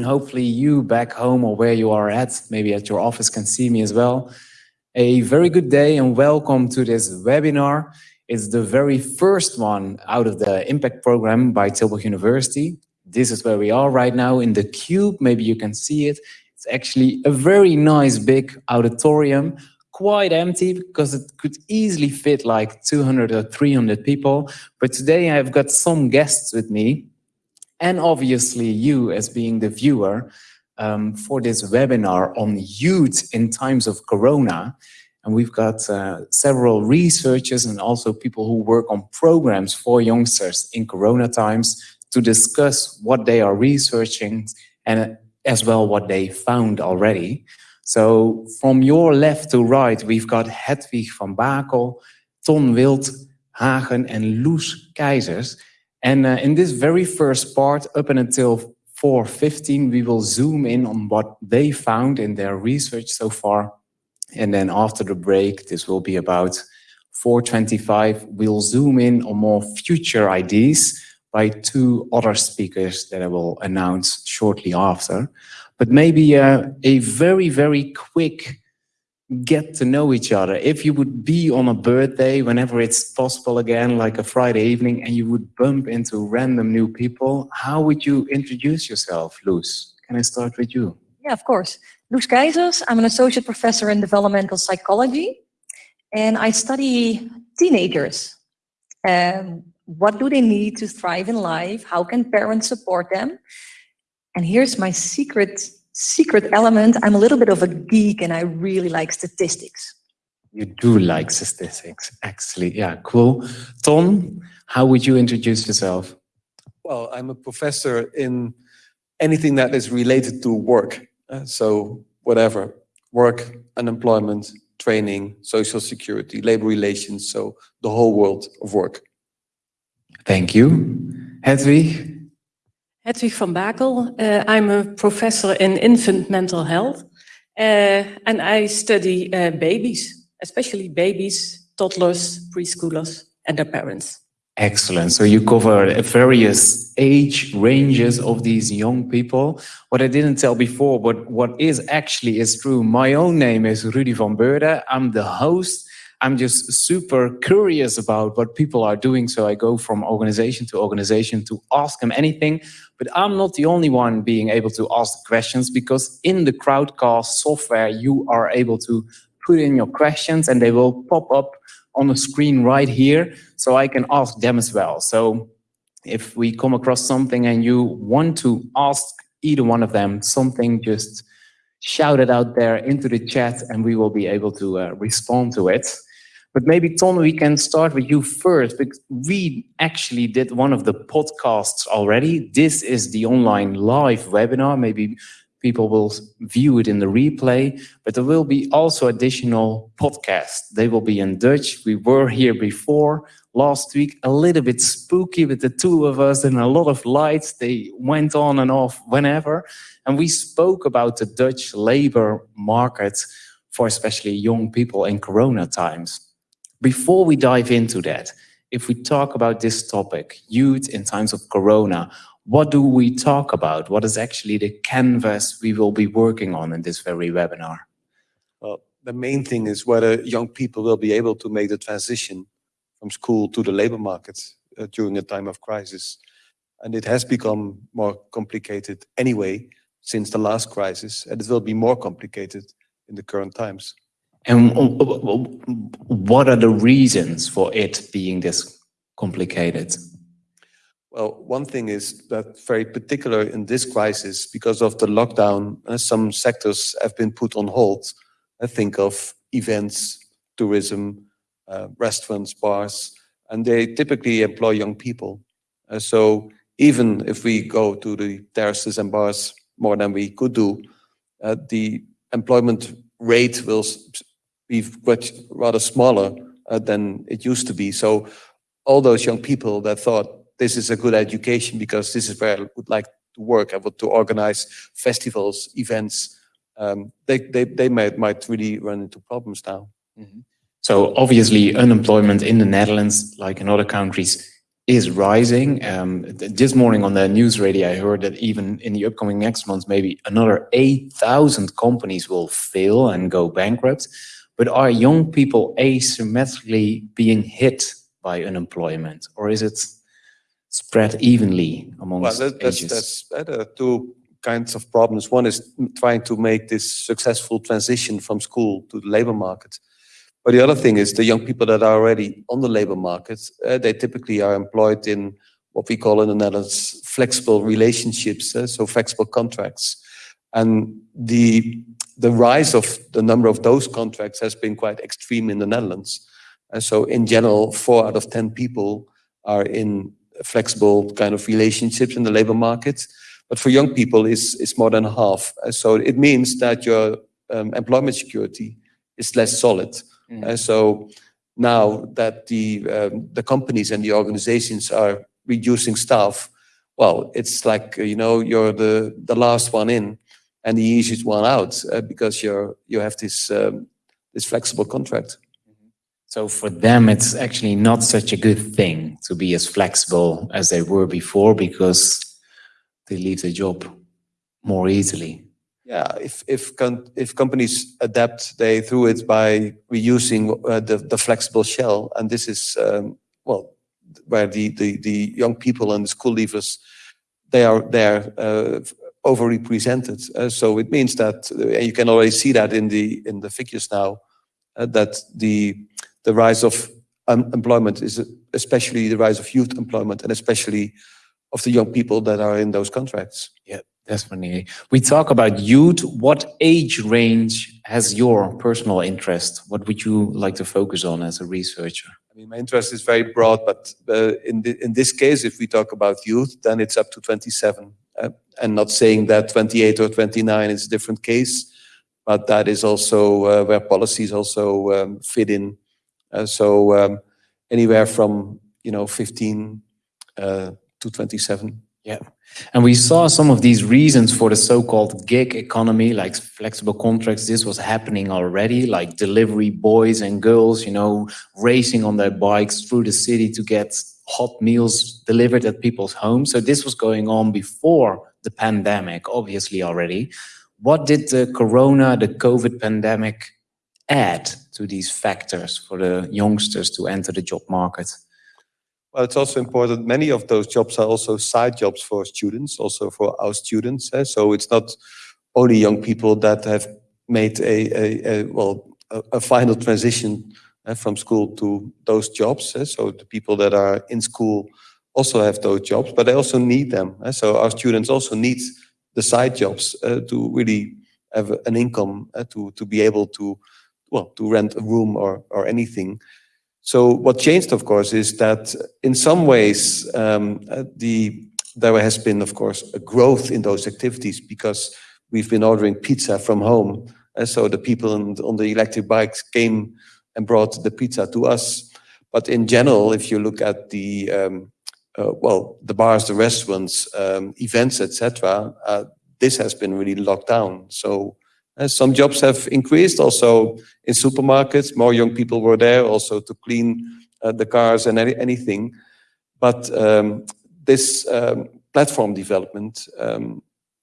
Hopefully you back home or where you are at, maybe at your office can see me as well. A very good day and welcome to this webinar. It's the very first one out of the impact program by Tilburg University. This is where we are right now in the cube. Maybe you can see it. It's actually a very nice big auditorium, quite empty because it could easily fit like 200 or 300 people. But today I've got some guests with me and obviously you as being the viewer um, for this webinar on youth in times of Corona. And we've got uh, several researchers and also people who work on programs for youngsters in Corona times to discuss what they are researching and as well what they found already. So from your left to right, we've got Hedwig van Bakel, Ton Wild Hagen and Loes Keijsers. And uh, in this very first part, up until 4.15, we will zoom in on what they found in their research so far. And then after the break, this will be about 4.25, we'll zoom in on more future ideas by two other speakers that I will announce shortly after. But maybe uh, a very, very quick get to know each other. If you would be on a birthday, whenever it's possible again, like a Friday evening, and you would bump into random new people, how would you introduce yourself, Loes? Can I start with you? Yeah, of course. Loes Keijsers, I'm an associate professor in developmental psychology, and I study teenagers. Um, what do they need to thrive in life? How can parents support them? And here's my secret secret element, I'm a little bit of a geek and I really like statistics. You do like statistics, actually. Yeah, cool. Tom, how would you introduce yourself? Well, I'm a professor in anything that is related to work. Uh, so whatever, work, unemployment, training, social security, labor relations, so the whole world of work. Thank you. Hedwig? Hedwig van Bakel. Uh, I'm a professor in infant mental health. Uh, and I study uh, babies, especially babies, toddlers, preschoolers, and their parents. Excellent. So you cover various age ranges of these young people. What I didn't tell before, but what is actually is true. My own name is Rudy van Beurden. I'm the host I'm just super curious about what people are doing. So I go from organization to organization to ask them anything. But I'm not the only one being able to ask questions because in the Crowdcast software, you are able to put in your questions and they will pop up on the screen right here. So I can ask them as well. So if we come across something and you want to ask either one of them something, just shout it out there into the chat and we will be able to uh, respond to it. But maybe, Tom, we can start with you first, because we actually did one of the podcasts already. This is the online live webinar. Maybe people will view it in the replay, but there will be also additional podcasts. They will be in Dutch. We were here before last week, a little bit spooky with the two of us and a lot of lights. They went on and off whenever. And we spoke about the Dutch labor market for especially young people in Corona times. Before we dive into that, if we talk about this topic, youth in times of Corona, what do we talk about? What is actually the canvas we will be working on in this very webinar? Well, the main thing is whether young people will be able to make the transition from school to the labor market uh, during a time of crisis. And it has become more complicated anyway since the last crisis, and it will be more complicated in the current times. And what are the reasons for it being this complicated? Well, one thing is that very particular in this crisis, because of the lockdown, uh, some sectors have been put on hold. I think of events, tourism, uh, restaurants, bars, and they typically employ young people. Uh, so even if we go to the terraces and bars more than we could do, uh, the employment rate will be rather smaller uh, than it used to be. So all those young people that thought this is a good education because this is where I would like to work, I would to organize festivals, events, um, they, they, they might, might really run into problems now. Mm -hmm. So obviously unemployment in the Netherlands, like in other countries, is rising. Um, this morning on the news radio, I heard that even in the upcoming next months, maybe another 8,000 companies will fail and go bankrupt. But are young people asymmetrically being hit by unemployment, or is it spread evenly Well, amongst that, that's, ages? that's uh, there are two kinds of problems. One is trying to make this successful transition from school to the labor market. But the other thing is the young people that are already on the labor market, uh, they typically are employed in what we call in the Netherlands flexible relationships, uh, so flexible contracts. And the the rise of the number of those contracts has been quite extreme in the Netherlands. And so in general, four out of 10 people are in flexible kind of relationships in the labor market. But for young people, it's, it's more than half. So it means that your um, employment security is less solid. Mm. Uh, so now that the, um, the companies and the organizations are reducing staff, well, it's like, you know, you're the, the last one in and the easiest one out uh, because you're, you have this, um, this flexible contract. So for them, it's actually not such a good thing to be as flexible as they were before because they leave the job more easily. Yeah, if if if companies adapt, they do it by reusing uh, the the flexible shell, and this is um, well where the, the the young people and the school leavers they are they're uh, overrepresented. Uh, so it means that uh, and you can already see that in the in the figures now uh, that the the rise of unemployment is especially the rise of youth employment and especially of the young people that are in those contracts. Yeah, definitely. We talk about youth. What age range has your personal interest? What would you like to focus on as a researcher? I mean, my interest is very broad, but uh, in the, in this case, if we talk about youth, then it's up to 27. Uh, and not saying that 28 or 29 is a different case, but that is also uh, where policies also um, fit in. Uh, so um, anywhere from you know 15 uh, to 27. Yeah. And we saw some of these reasons for the so-called gig economy, like flexible contracts. This was happening already, like delivery boys and girls, you know, racing on their bikes through the city to get hot meals delivered at people's homes. So this was going on before the pandemic, obviously already. What did the corona, the COVID pandemic add to these factors for the youngsters to enter the job market? Well, it's also important. Many of those jobs are also side jobs for students, also for our students. eh, So it's not only young people that have made a, a, a well a, a final transition from school to those jobs. eh, So the people that are in school also have those jobs, but they also need them. eh, So our students also need the side jobs to really have an income to to be able to well to rent a room or or anything. So what changed, of course, is that in some ways um, the there has been, of course, a growth in those activities because we've been ordering pizza from home, and so the people on the electric bikes came and brought the pizza to us. But in general, if you look at the um, uh, well, the bars, the restaurants, um, events, etc., uh, this has been really locked down. So uh, some jobs have increased. Also in supermarkets, more young people were there also to clean uh, the cars and any, anything. But um, this um, platform development um,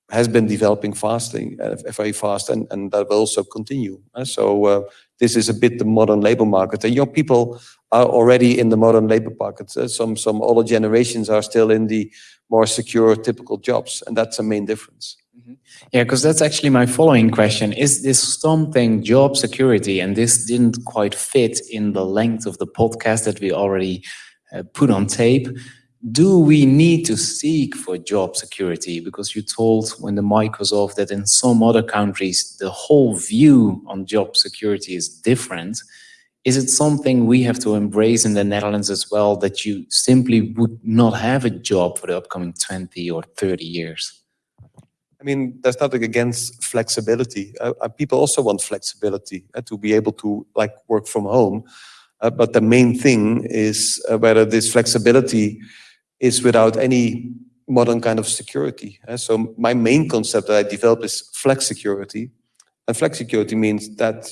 has been developing fast, uh, very fast, and, and that will also continue. Uh, so this is a bit the modern labor market. And young people are already in the modern labor market. Uh, some some older generations are still in the more secure, typical jobs, and that's a main difference. Yeah, because that's actually my following question. Is this something job security? And this didn't quite fit in the length of the podcast that we already uh, put on tape. Do we need to seek for job security? Because you told when the mic was off that in some other countries, the whole view on job security is different. Is it something we have to embrace in the Netherlands as well, that you simply would not have a job for the upcoming 20 or 30 years? I mean, there's nothing against flexibility. Uh, uh, people also want flexibility uh, to be able to like work from home. Uh, but the main thing is uh, whether this flexibility is without any modern kind of security. Uh, so my main concept that I developed is flexicurity. And flexicurity means that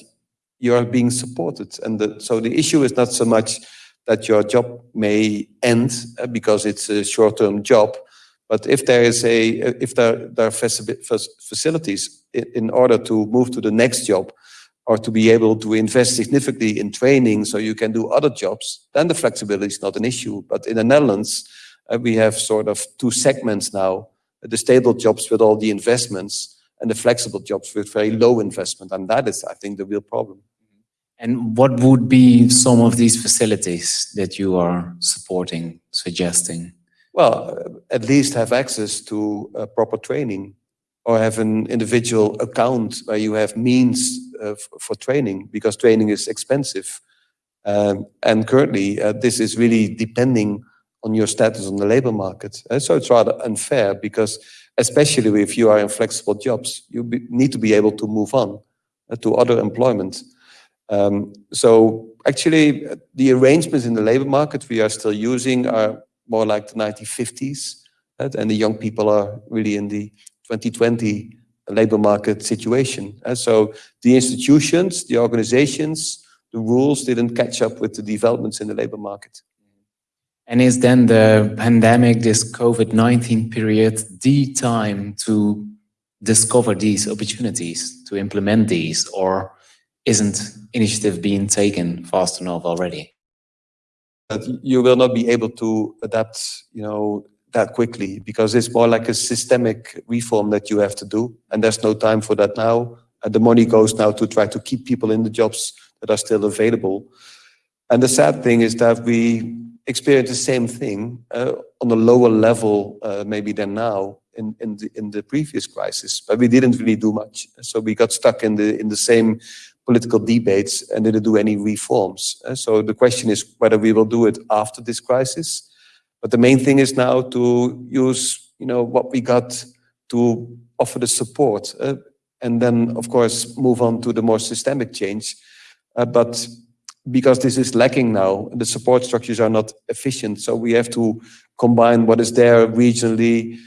you are being supported. And the, so the issue is not so much that your job may end uh, because it's a short-term job. But if there is a, if there, there are facilities in, order to move to the next job, or to be able to invest significantly in training so you can do other jobs, then the flexibility is not an issue. But in the Netherlands, we have sort of two segments now, the stable jobs with all the investments and the flexible jobs with very low investment. And that is, I think, the real problem. And what would be some of these facilities that you are supporting, suggesting? Well, uh, at least have access to uh, proper training or have an individual account where you have means uh, for training because training is expensive. Um, and currently, uh, this is really depending on your status on the labor market. Uh, so it's rather unfair because, especially if you are in flexible jobs, you be, need to be able to move on uh, to other employment. Um, so actually, the arrangements in the labor market we are still using are more like the 1950s, uh, and the young people are really in the 2020 labor market situation. Uh, so the institutions, the organizations, the rules didn't catch up with the developments in the labor market. And is then the pandemic, this COVID-19 period, the time to discover these opportunities, to implement these, or isn't initiative being taken fast enough already? That you will not be able to adapt, you know, that quickly because it's more like a systemic reform that you have to do, and there's no time for that now. And the money goes now to try to keep people in the jobs that are still available. And the sad thing is that we experience the same thing uh, on a lower level, uh, maybe than now in, in the in the previous crisis, but we didn't really do much. So we got stuck in the in the same political debates and didn't do any reforms. Uh, so the question is whether we will do it after this crisis. But the main thing is now to use, you know, what we got to offer the support, uh, and then of course move on to the more systemic change. Uh, but because this is lacking now, the support structures are not efficient. So we have to combine what is there regionally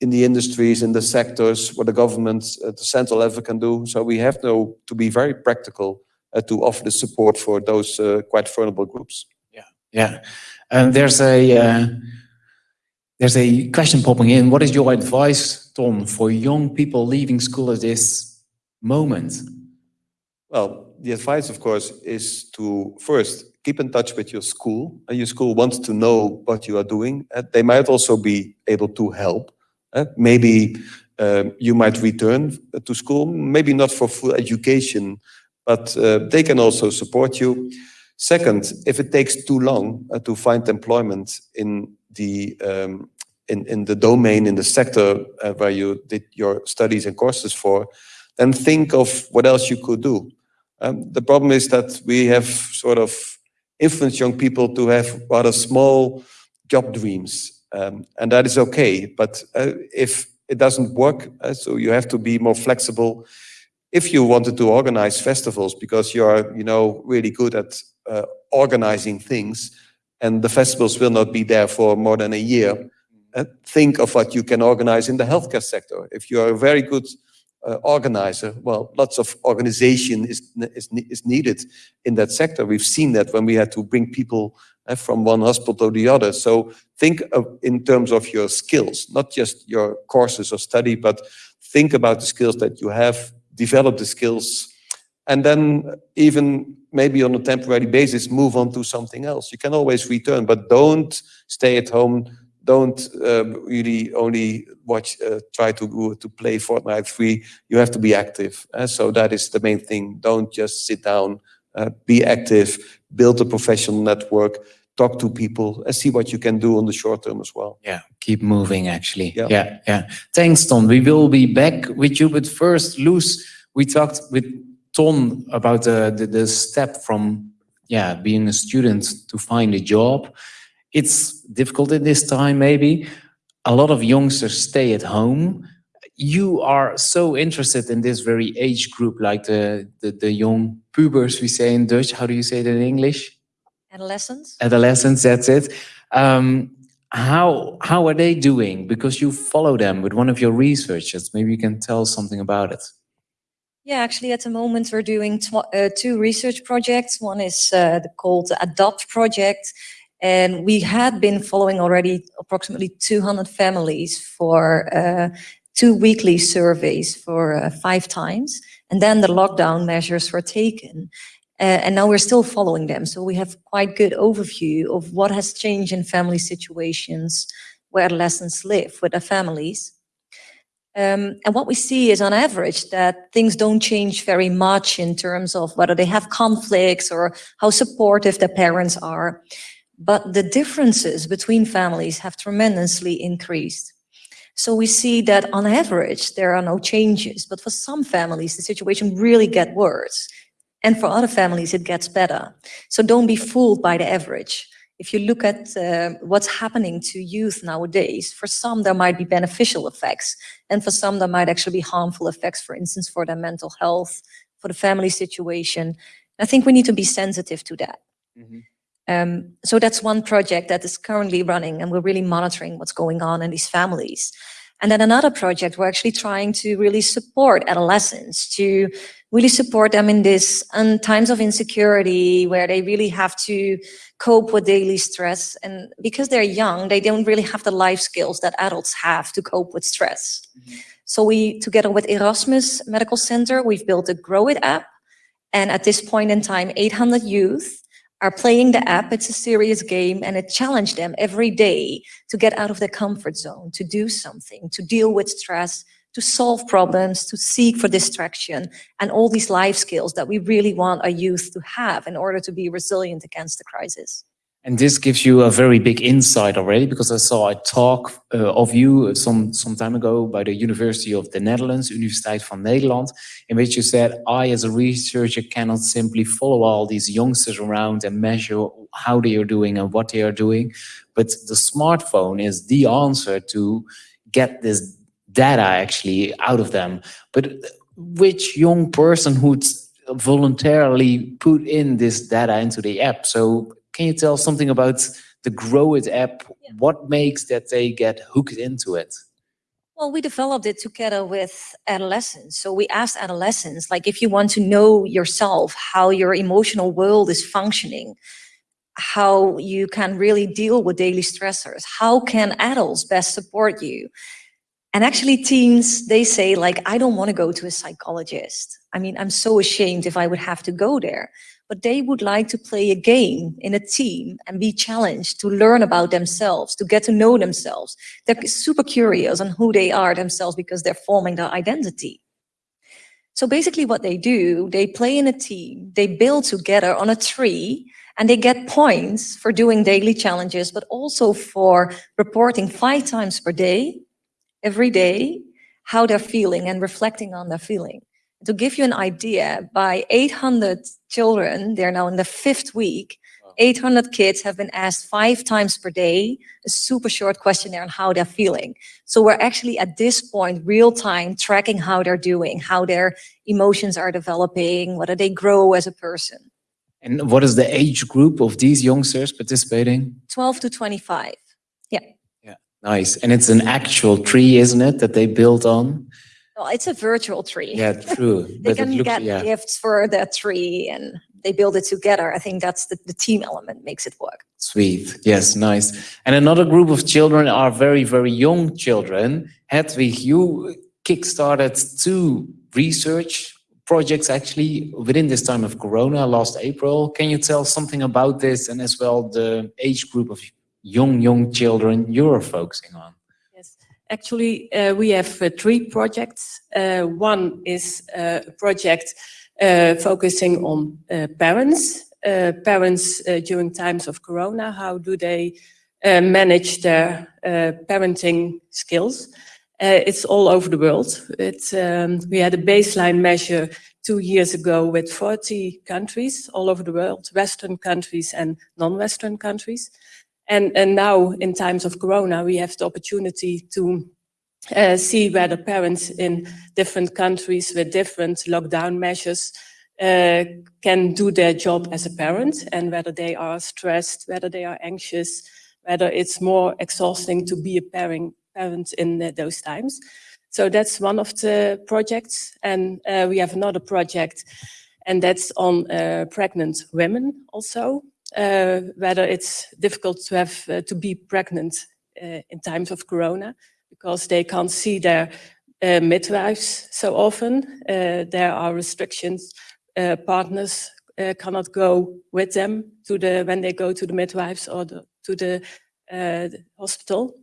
in the industries, in the sectors, what the government at the central level can do. So we have to, to be very practical uh, to offer the support for those uh, quite vulnerable groups. Yeah. Um, there's a uh, there's a question popping in. What is your advice, Tom, for young people leaving school at this moment? Well, the advice, of course, is to first keep in touch with your school. Your school wants to know what you are doing. Uh, they might also be able to help. Uh, maybe um, you might return to school, maybe not for full education, but uh, they can also support you. Second, if it takes too long uh, to find employment in the um, in, in the domain, in the sector uh, where you did your studies and courses for, then think of what else you could do. Um, the problem is that we have sort of influenced young people to have rather small job dreams, um, and that is okay. But uh, if it doesn't work, uh, so you have to be more flexible. If you wanted to organize festivals because you are, you know, really good at uh, organizing things, and the festivals will not be there for more than a year, uh, think of what you can organize in the healthcare sector. If you are a very good uh, organizer, well, lots of organization is, is, is needed in that sector. We've seen that when we had to bring people uh, from one hospital to the other. So think of, in terms of your skills, not just your courses or study, but think about the skills that you have, develop the skills, and then even maybe on a temporary basis, move on to something else. You can always return, but don't stay at home don't uh, really only watch, uh, try to to play Fortnite free. You have to be active. Uh, so that is the main thing. Don't just sit down. Uh, be active. Build a professional network. Talk to people and see what you can do on the short term as well. Yeah, keep moving. Actually, Yeah. yeah, yeah. Thanks, Tom. We will be back with you, but first, Loes, we talked with Tom about the, the the step from yeah being a student to find a job. It's difficult in this time, maybe. A lot of youngsters stay at home. You are so interested in this very age group, like the, the, the young pubers, we say in Dutch. How do you say it in English? Adolescents? Adolescents, that's it. Um, how, how are they doing? Because you follow them with one of your researchers. Maybe you can tell something about it. Yeah, actually, at the moment, we're doing tw- uh, two research projects. One is uh, called the ADOPT project, and we had been following already approximately 200 families for uh, two weekly surveys for uh, five times. And then the lockdown measures were taken. Uh, and now we're still following them. So we have quite good overview of what has changed in family situations where adolescents live with their families. Um, and what we see is on average that things don't change very much in terms of whether they have conflicts or how supportive their parents are. But the differences between families have tremendously increased. So we see that on average, there are no changes, but for some families, the situation really get worse. And for other families, it gets better. So don't be fooled by the average. If you look at uh, what's happening to youth nowadays, for some there might be beneficial effects, and for some there might actually be harmful effects, for instance, for their mental health, for the family situation. I think we need to be sensitive to that. Mhm. Um, so that's one project that is currently running, and we're really monitoring what's going on in these families. And then another project, we're actually trying to really support adolescents to really support them in this um, times of insecurity where they really have to cope with daily stress. And because they're young, they don't really have the life skills that adults have to cope with stress. So we, together with Erasmus Medical Center, we've built a Grow It app. And at this point in time, 800 youth are playing the app. It's a serious game and it challenged them every day to get out of their comfort zone, to do something, to deal with stress, to solve problems, to seek for distraction, and all these life skills that we really want our youth to have in order to be resilient against the crisis. And this gives you a very big insight already because I saw a talk uh, of you some, some time ago by the University of the Netherlands, Universiteit van Nederland, in which you said, I as a researcher cannot simply follow all these youngsters around and measure how they are doing and what they are doing. But the smartphone is the answer to get this data actually out of them. But which young person would voluntarily put in this data into the app? So can you tell something about the Grow It app? What makes that they get hooked into it? Well, we developed it together with adolescents. So we asked adolescents, like, if you want to know yourself, how your emotional world is functioning, how you can really deal with daily stressors, how can adults best support you? And actually teens, they say like, I don't want to go to a psychologist. I mean, I'm so ashamed if I would have to go there. But they would like to play a game in a team and be challenged to learn about themselves, to get to know themselves. They're super curious on who they are themselves because they're forming their identity. So basically what they do, they play in a team, they build together on a tree, and they get points for doing daily challenges, but also for reporting five times per day every day how they're feeling and reflecting on their feeling. To give you an idea, by 800 children, they're now in the fifth week, 800 kids have been asked five times per day, a super short questionnaire on how they're feeling. So we're actually at this point, real time, tracking how they're doing, how their emotions are developing, whether they grow as a person. And what is the age group of these youngsters participating? 12 to 25. Yeah. Yeah, Nice. And it's an actual tree, isn't it, that they built on? Well, it's a virtual tree. Yeah, true. they but can looks, get yeah, gifts for the tree and they build it together. I think that's the, the team element makes it work. sweet. Yes, nice. And another group of children are very, very young children. Hedwig, you kickstarted two research projects actually within this time of Corona last April. Can you tell something about this and as well the age group of young, young children you're focusing on? Actually, uh, we have uh, three projects. Uh, one is uh, a project uh, focusing on parents. Parents during times of Corona, how do they manage their parenting skills? It's all over the world. Um, we had a baseline measure two years ago with 40 countries all over the world, Western countries and non-Western countries. And, and now in times of Corona, we have the opportunity to uh, see whether parents in different countries with different lockdown measures uh, can do their job as a parent and whether they are stressed, whether they are anxious, whether it's more exhausting to be a parent, parent in uh, those times. So that's one of the projects. And uh, we have another project, and that's on uh, pregnant women also, uh, whether it's difficult to have uh, to be pregnant uh, in times of corona because they can't see their uh, midwives so often. Uh, there are restrictions. Uh, partners cannot go with them to the when they go to the midwives or the, to the, the hospital.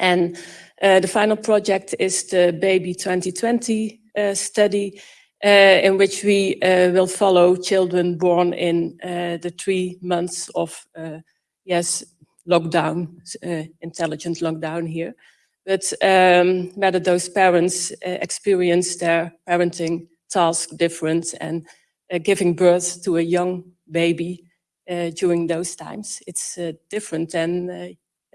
And the final project is the Baby 2020 uh, study, uh, in which we uh, will follow children born in uh, the three months of, uh, yes, lockdown, uh, intelligent lockdown here. But um, whether those parents uh, experience their parenting task different and uh, giving birth to a young baby uh, during those times, it's uh, different than uh,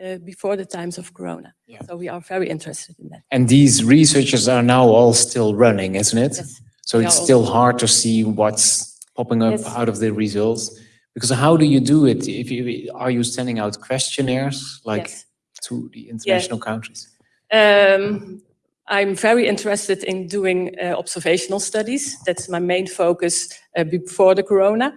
uh, before the times of Corona. Yeah. So we are very interested in that. And these researchers are now all still running, isn't it? Yes. So they it's all- still hard to see what's popping up Yes. out of the results. Because how do you do it? If you, are you sending out questionnaires like Yes. to the international countries? Um, I'm very interested in doing uh, observational studies. That's my main focus uh, before the corona.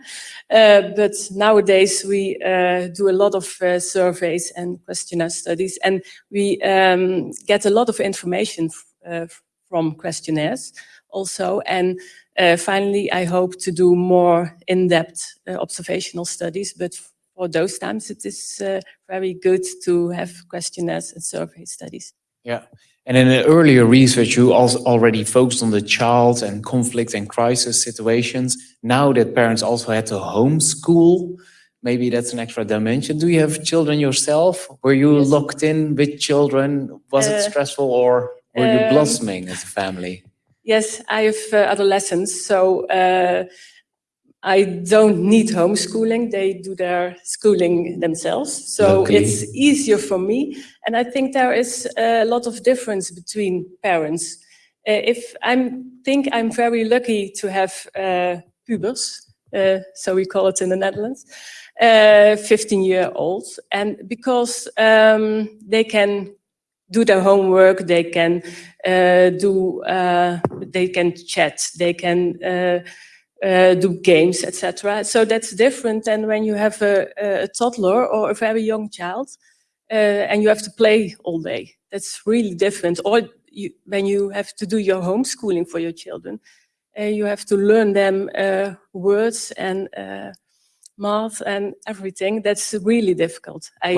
Uh, but nowadays we uh, do a lot of uh, surveys and questionnaire studies, and we um, get a lot of information uh, from questionnaires also. And uh, finally, I hope to do more in-depth uh, observational studies. But for those times, it is uh, very good to have questionnaires and survey studies. Yeah. And in an earlier research, you also already focused on the child and conflict and crisis situations. Now that parents also had to homeschool, maybe that's an extra dimension. Do you have children yourself? Were you Yes. locked in with children? Was it Uh, stressful or were you um, blossoming as a family? Yes, I have uh, adolescents, so uh, I don't need homeschooling. They do their schooling themselves, so Luckily. it's easier for me. And I think there is a lot of difference between parents. Uh, if I think I'm very lucky to have uh, pubers, uh, so we call it in the Netherlands, uh, 15 year olds, and because um, they can do their homework, they can uh, do, uh, they can chat, they can uh, uh, do games, etc. So that's different than when you have a, a toddler or a very young child uh, and you have to play all day. That's really different. Or you, when you have to do your homeschooling for your children, uh, you have to learn them uh, words and uh, math and everything. That's really difficult. I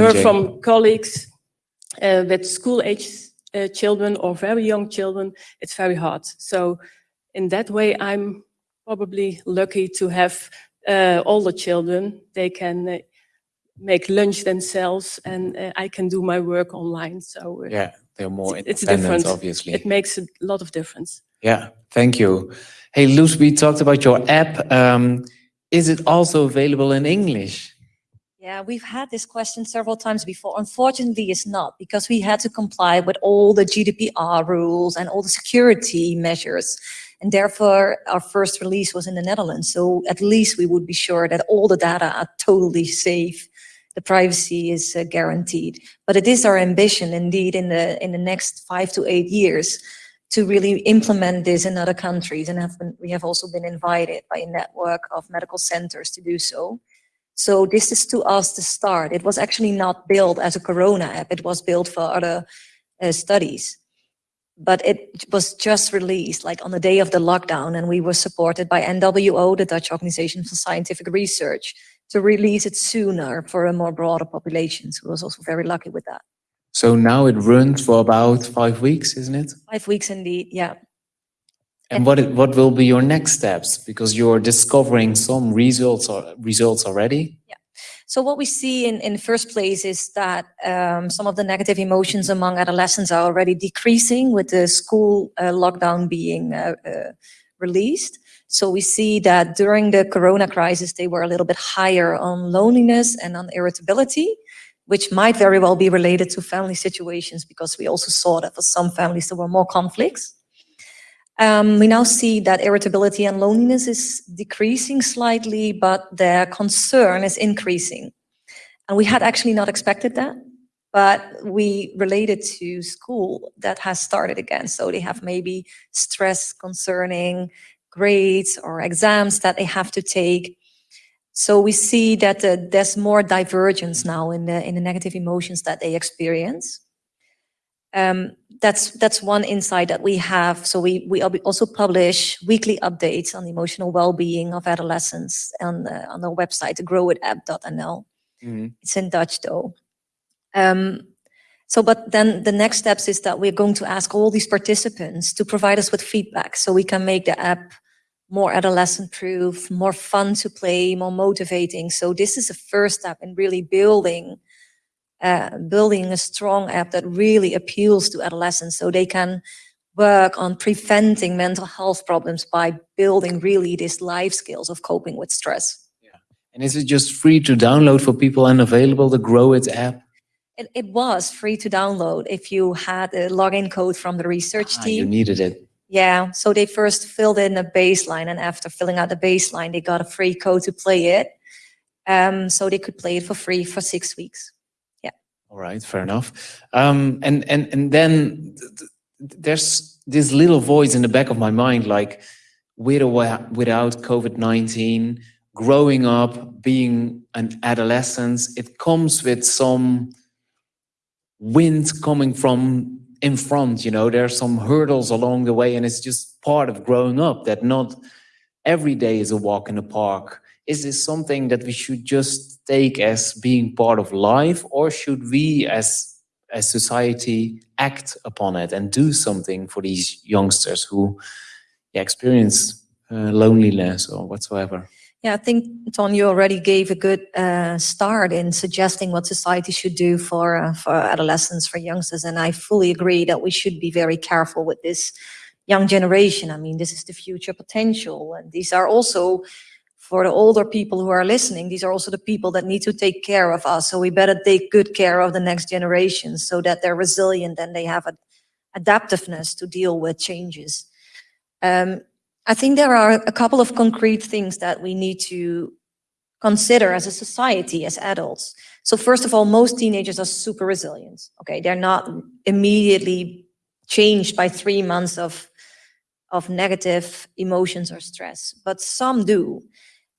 heard from colleagues uh, with school age uh, children or very young children, it's very hard. So in that way, I'm probably lucky to have uh, older children. They can uh, make lunch themselves and uh, I can do my work online. So uh, Yeah, they're more It's- it's independent, different. obviously. it makes a lot of difference. Yeah, thank you. Hey, Loes, we talked about your app. Um, is it also available in English? Yeah, we've had this question several times before. Unfortunately, it's not because we had to comply with all the GDPR rules and all the security measures. And therefore, our first release was in the Netherlands. So at least we would be sure that all the data are totally safe. The privacy is uh, guaranteed. But it is our ambition indeed in the, in the next five to eight years to really implement this in other countries. And have been, we have also been invited by a network of medical centers to do so. So this is to us the start. It was actually not built as a Corona app. It was built for other uh, studies. But it was just released like on the day of the lockdown and we were supported by NWO, the Dutch Organization for Scientific Research, to release it sooner for a more broader population. So I was also very lucky with that. So now it runs for about five weeks, isn't it? Five weeks indeed, yeah. And what what will be your next steps? Because you're discovering some results or results already. Yeah. So what we see in, in the first place is that um, some of the negative emotions among adolescents are already decreasing with the school uh, lockdown being uh, uh, released. So we see that during the corona crisis, they were a little bit higher on loneliness and on irritability, which might very well be related to family situations because we also saw that for some families there were more conflicts. Um, we now see that irritability and loneliness is decreasing slightly, but their concern is increasing. And we had actually not expected that. but we related to school that has started again. So they have maybe stress concerning grades or exams that they have to take. So we see that uh, there's more divergence now in the in the negative emotions that they experience. Um, that's that's one insight that we have. So we we also publish weekly updates on the emotional well-being of adolescents on the, on our website, growitapp.nl. Mm -hmm. It's in Dutch though. Um, so, but then the next steps is that we're going to ask all these participants to provide us with feedback so we can make the app more adolescent proof, more fun to play, more motivating. So this is the first step in really building uh, building a strong app that really appeals to adolescents so they can work on preventing mental health problems by building really these life skills of coping with stress. Yeah. And is it just free to download for people and available, the Grow It app? It, it was free to download if you had a login code from the research ah, team. You needed it. Yeah, so they first filled in a baseline and after filling out the baseline, they got a free code to play it. Um, so they could play it for free for six weeks. All right, fair enough. Um, and, and, and then there's this little voice in the back of my mind, like with or without COVID-19, growing up, being an adolescent, it comes with some wind coming from in front, you know, there are some hurdles along the way and it's just part of growing up that not every day is a walk in the park. Is this something that we should just take as being part of life or should we as as society act upon it and do something for these youngsters who yeah, experience uh, loneliness or whatsoever? Yeah, I think, Ton, you already gave a good uh, start in suggesting what society should do for, uh, for adolescents, for youngsters. And I fully agree that we should be very careful with this young generation. I mean, this is the future potential. And these are also, for the older people who are listening, these are also the people that need to take care of us. So we better take good care of the next generation so that they're resilient and they have an adaptiveness to deal with changes. Um, I think there are a couple of concrete things that we need to consider as a society, as adults. So first of all, most teenagers are super resilient. Okay, they're not immediately changed by three months of, of negative emotions or stress, but some do.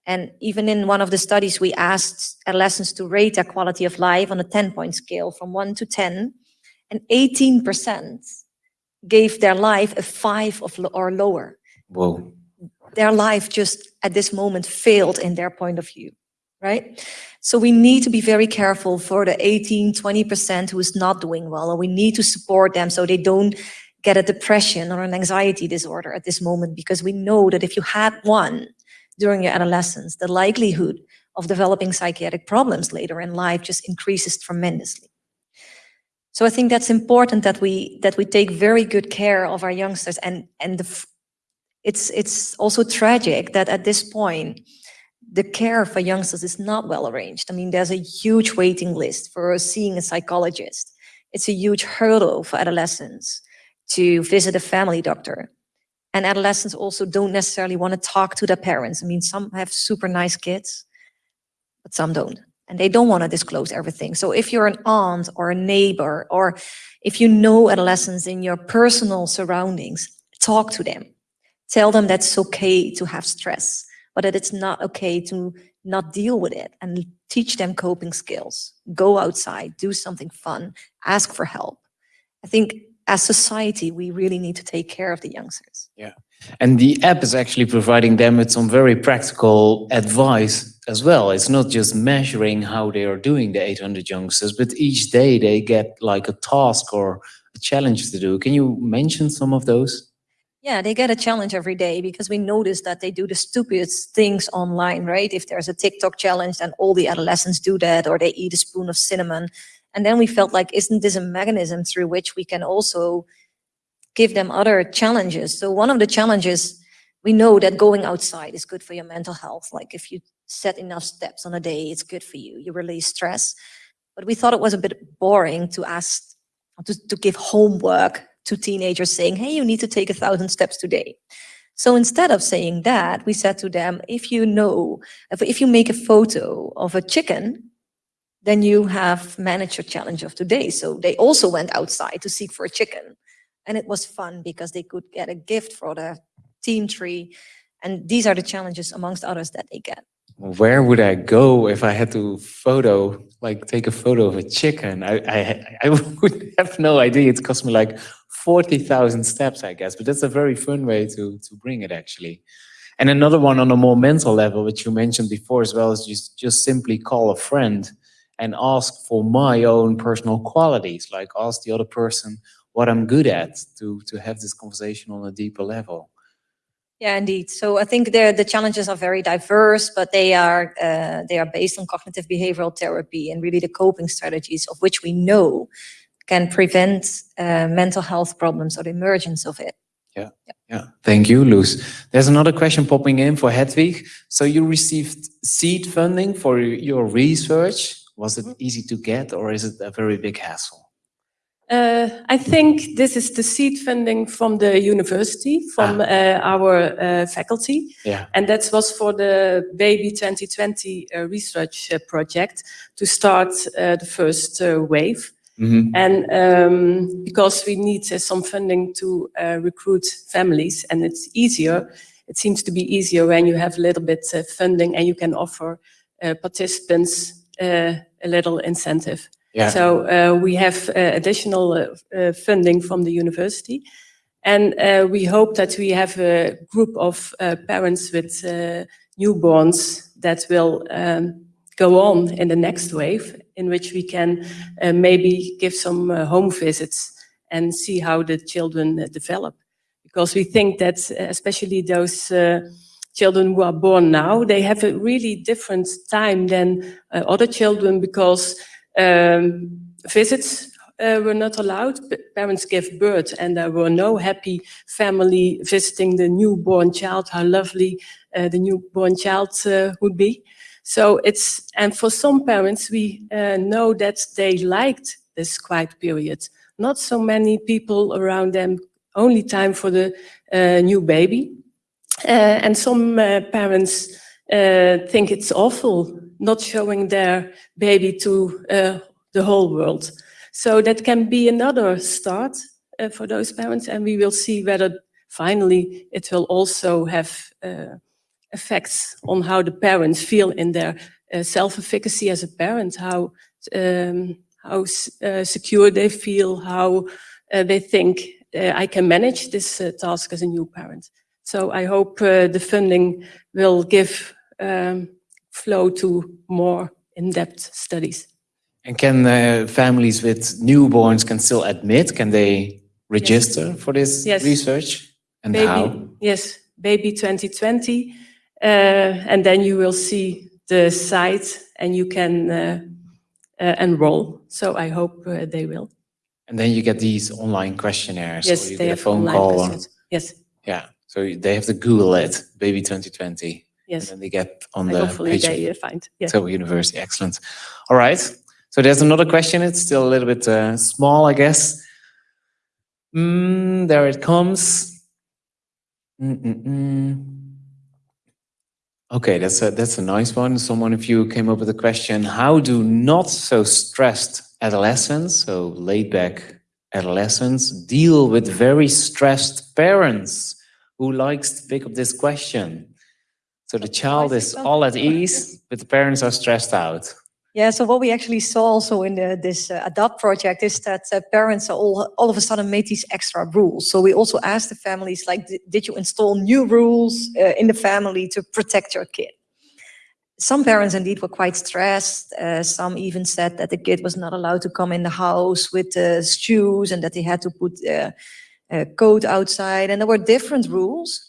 And even in one of the studies, we asked adolescents to rate their quality of life on a 10-point scale from 1 to 10, and 18% gave their life a 5 or lower. Whoa. Their life just at this moment failed in their point of view, right? So we need to be very careful for the 18, 20% who is not doing well, and we need to support them so they don't get a depression or an anxiety disorder at this moment, because we know that if you had one during your adolescence, the likelihood of developing psychiatric problems later in life just increases tremendously. So I think that's important that we that we take very good care of our youngsters and and the it's it's also tragic that at this point the care for youngsters is not well arranged. I mean, there's a huge waiting list for seeing a psychologist. It's a huge hurdle for adolescents to visit a family doctor. And adolescents also don't necessarily want to talk to their parents. I mean, some have super nice kids, but some don't. And they don't want to disclose everything. So if you're an aunt or a neighbor, or if you know adolescents in your personal surroundings, talk to them Tell them that it's okay to have stress, but that it's not okay to not deal with it and teach them coping skills. Go outside, do something fun, ask for help. I think as society, we really need to take care of the youngsters. Yeah. And the app is actually providing them with some very practical advice as well. It's not just measuring how they are doing the 800 youngsters, but each day they get like a task or a challenge to do. Can you mention some of those? Yeah, they get a challenge every day because we notice that they do the stupidest things online, right? If there's a TikTok challenge and all the adolescents do that or they eat a spoon of cinnamon. And then we felt like, isn't this a mechanism through which we can also give them other challenges? So one of the challenges, we know that going outside is good for your mental health. Like if you set enough steps on a day, it's good for you. You release stress. But we thought it was a bit boring to ask, to, to give homework to teenagers saying, hey, you need to take a thousand steps today. So instead of saying that, we said to them, if you know, if, if you make a photo of a chicken then you have managed your challenge of today. So they also went outside to seek for a chicken. And it was fun because they could get a gift for the team tree. And these are the challenges amongst others that they get. Where would I go if I had to photo, like take a photo of a chicken? I, I, I would have no idea. It cost me like 40,000 steps, I guess, but that's a very fun way to, to bring it actually. And another one on a more mental level, which you mentioned before as well, is just, just simply call a friend and ask for my own personal qualities, like ask the other person what I'm good at to, to have this conversation on a deeper level. Yeah, indeed. So I think the the challenges are very diverse, but they are uh, they are based on cognitive behavioral therapy and really the coping strategies of which we know can prevent uh, mental health problems or the emergence of it. Yeah. yeah, Thank you, Loes. There's another question popping in for Hedwig. So you received seed funding for your research. Was it easy to get or is it a very big hassle? Uh, I think this is the seed funding from the university, from Ah. uh, our uh, faculty. Yeah. And that was for the Baby 2020 uh, research uh, project to start uh, the first uh, wave. Mhm. And um, because we need some funding to uh, recruit families, and it's easier, it seems to be easier when you have a little bit funding and you can offer uh, participants a little incentive. Yeah. So uh, we have uh, additional uh, uh, funding from the university. And uh, we hope that we have a group of uh, parents with uh, newborns that will um, go on in the next wave, in which we can uh, maybe give some uh, home visits and see how the children uh, develop. Because we think that uh, especially those uh, children who are born now, they have a really different time than uh, other children because um, visits uh, were not allowed. Parents gave birth and there were no happy family visiting the newborn child, how lovely uh, the newborn child uh, would be. So it's, and for some parents, we uh, know that they liked this quiet period. Not so many people around them, only time for the uh, new baby. Uh, and some uh, parents uh, think it's awful not showing their baby to the whole world. So that can be another start for those parents, and we will see whether finally it will also have effects on how the parents feel in their uh, self-efficacy as a parent, how um, how uh, secure they feel, how uh, they think I can manage this task as a new parent. So I hope uh, the funding will give um, flow to more in-depth studies. And can uh, families with newborns can still admit? Can they register for this Yes. research? And Baby, how? yes, Baby 2020, uh, and then you will see the site and you can uh, uh, enroll. So I hope uh, they will. And then you get these online questionnaires. Yes, they get a have phone online call. Yes, yeah. So they have to Google it, baby 2020. And yes. then they get on And the hopefully page they find. Yes. Tilburg University. Excellent. All right. So there's another question. It's still a little bit uh, small, I guess. Mm, there it comes. Mm-mm-mm. Okay, that's a that's a nice one. Someone of you came up with a question: How do not so stressed adolescents, so laid back adolescents, deal with very stressed parents? Who likes to pick up this question? So the child is all at ease, but the parents are stressed out. Yeah, so what we actually saw also in the, this uh, ADAPT project is that uh, parents are all, all of a sudden made these extra rules. So we also asked the families, like, "Did- you install new rules uh, in the family to protect your kid? Some parents indeed were quite stressed. Uh, some even said that the kid was not allowed to come in the house with uh, shoes and that they had to put uh, coat outside. And there were different rules.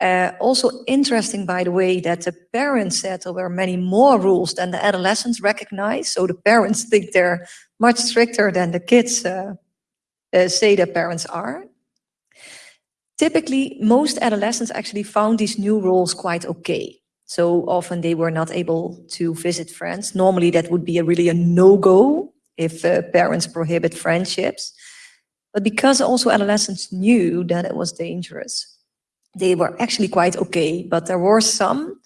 Uh, also interesting, by the way, that the parents said there were many more rules than the adolescents recognize. So the parents think they're much stricter than the kids uh, uh, say their parents are. Typically, most adolescents actually found these new rules quite okay. So often they were not able to visit friends. Normally, that would be a really a no-go if uh, parents prohibit friendships. But because also adolescents knew that it was dangerous, they were actually quite okay, but there were some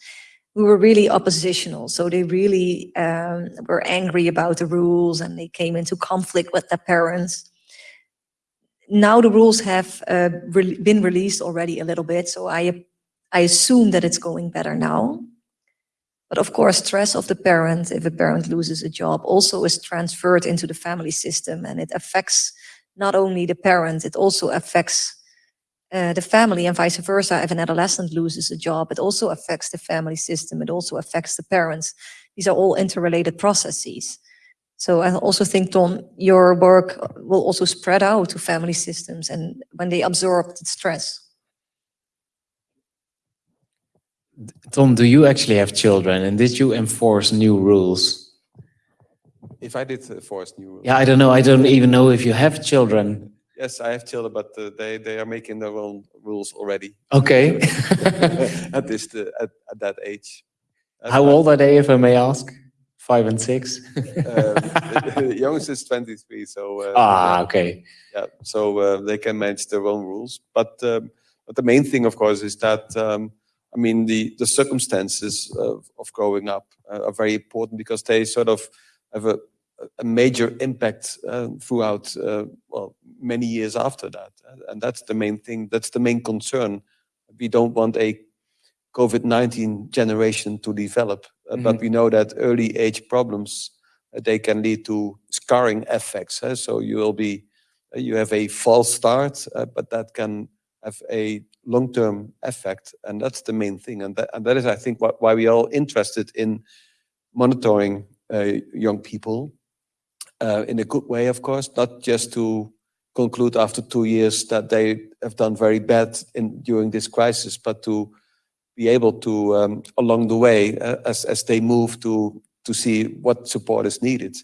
who were really oppositional. So they really um, were angry about the rules and they came into conflict with their parents. Now the rules have uh, re been released already a little bit, so I, I assume that it's going better now. But of course, stress of the parent, if a parent loses a job, also is transferred into the family system and it affects not only the parent, it also affects uh, the family and vice versa. If an adolescent loses a job, it also affects the family system. It also affects the parents. These are all interrelated processes. So I also think, Ton, your work will also spread out to family systems and when they absorb the stress. Ton, do you actually have children and did you enforce new rules? If I did enforce new rules. Yeah, I don't know. I don't even know if you have children. Yes, I have children, but uh, they they are making their own rules already Okay. at this uh, at, at that age. Uh, How old are they, if I may ask? Five and six? Uh, the, the youngest is 23, so uh, ah, okay. yeah, so uh, they can manage their own rules. But um, but the main thing, of course, is that um, I mean the the circumstances of, of growing up uh, are very important because they sort of have a a major impact uh, throughout uh, well many years after that, and that's the main thing. That's the main concern. We don't want a COVID-19 generation to develop, uh, Mhm. but we know that early age problems uh, they can lead to scarring effects. so you will be you have a false start, but that can have a long-term effect, and that's the main thing. And that, and that is, I think, why we are all interested in monitoring young people uh, in a good way, of course, not just to conclude after two years that they have done very bad in during this crisis, but to be able to, um, along the way, uh, as as they move to to see what support is needed,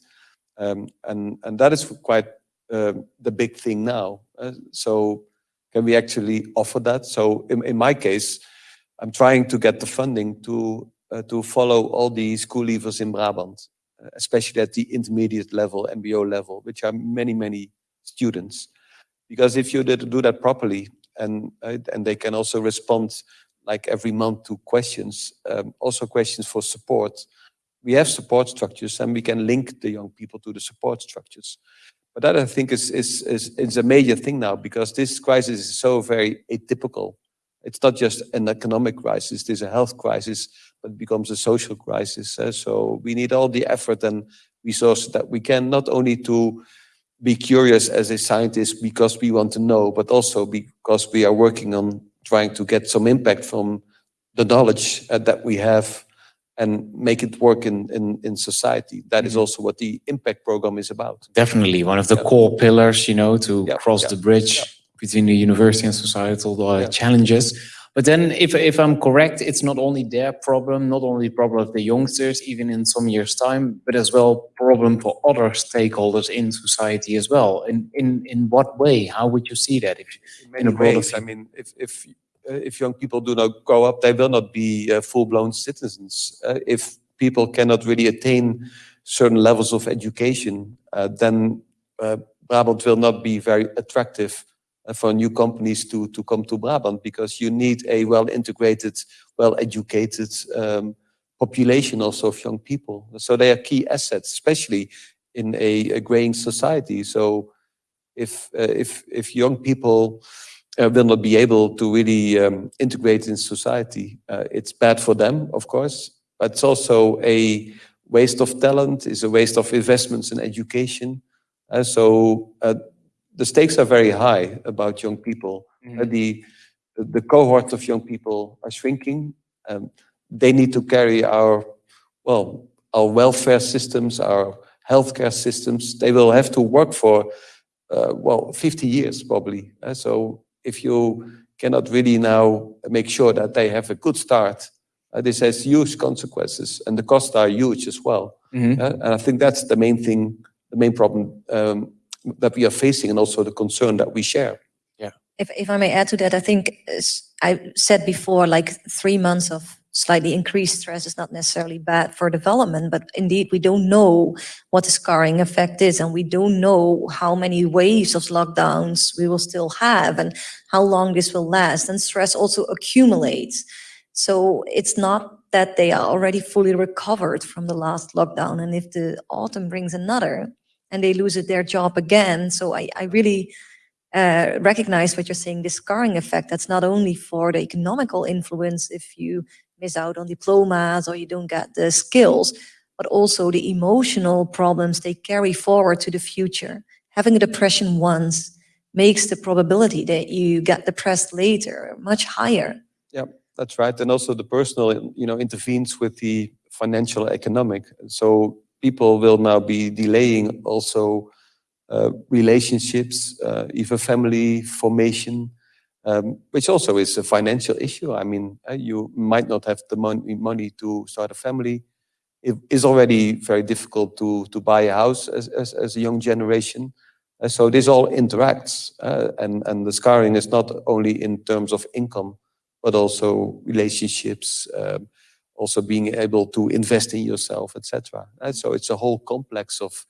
um, and and that is quite uh, the big thing now. Uh, so, can we actually offer that? So, in, in my case, I'm trying to get the funding to uh, to follow all the school leavers in Brabant especially at the intermediate level, MBO level, which are many, many students. Because if you did do that properly, and uh, and they can also respond like every month to questions, um, also questions for support. We have support structures, and we can link the young people to the support structures. But that I think is is is, is a major thing now because this crisis is so very atypical. It's not just an economic crisis; is a health crisis it becomes a social crisis. Uh, so we need all the effort and resources that we can, not only to be curious as a scientist because we want to know, but also because we are working on trying to get some impact from the knowledge uh, that we have and make it work in, in, in society. That mm -hmm. is also what the impact program is about. Definitely one of the yeah. core pillars, you know, to yeah. cross yeah. the bridge between the university and societal uh, challenges. But then if, if I'm correct, it's not only their problem, not only problem of the youngsters, even in some years time, but as well problem for other stakeholders in society as well. In, in, in what way? How would you see that? If, in many in ways, I mean, if, if, uh, if young people do not grow up, they will not be uh, full-blown citizens. Uh, if people cannot really attain certain levels of education, uh, then uh, Brabant will not be very attractive for new companies to, to come to Brabant because you need a well-integrated, well-educated um, population also of young people. So they are key assets, especially in a, a graying society. So if, uh, if, if young people uh, will not be able to really um, integrate in society, uh, it's bad for them, of course, but it's also a waste of talent, it's a waste of investments in education. Uh, so uh, the stakes are very high about young people. Mm. The the cohort of young people are shrinking. Um, they need to carry our well our welfare systems, our healthcare systems. They will have to work for uh, well 50 years probably. Uh, so if you cannot really now make sure that they have a good start, uh, this has huge consequences, and the costs are huge as well. Mm -hmm. and I think that's the main thing, the main problem um, that we are facing and also the concern that we share. Yeah. If, if I may add to that, I think I said before, like three months of slightly increased stress is not necessarily bad for development, but indeed we don't know what the scarring effect is and we don't know how many waves of lockdowns we will still have and how long this will last and stress also accumulates. So it's not that they are already fully recovered from the last lockdown. And if the autumn brings another and they lose their job again. So I, I really uh, recognize what you're saying, this scarring effect, that's not only for the economical influence if you miss out on diplomas or you don't get the skills, but also the emotional problems they carry forward to the future. Having a depression once makes the probability that you get depressed later much higher. Yeah, that's right. And also the personal, you know, intervenes with the financial economic. So people will now be delaying also uh, relationships, uh, even family formation, um, which also is a financial issue. I mean, uh, you might not have the money, money to start a family. It is already very difficult to, to buy a house as, as, as a young generation. Uh, so this all interacts uh, and, and the scarring is not only in terms of income, but also relationships, um, also being able to invest in yourself, etc. So it's a whole complex of,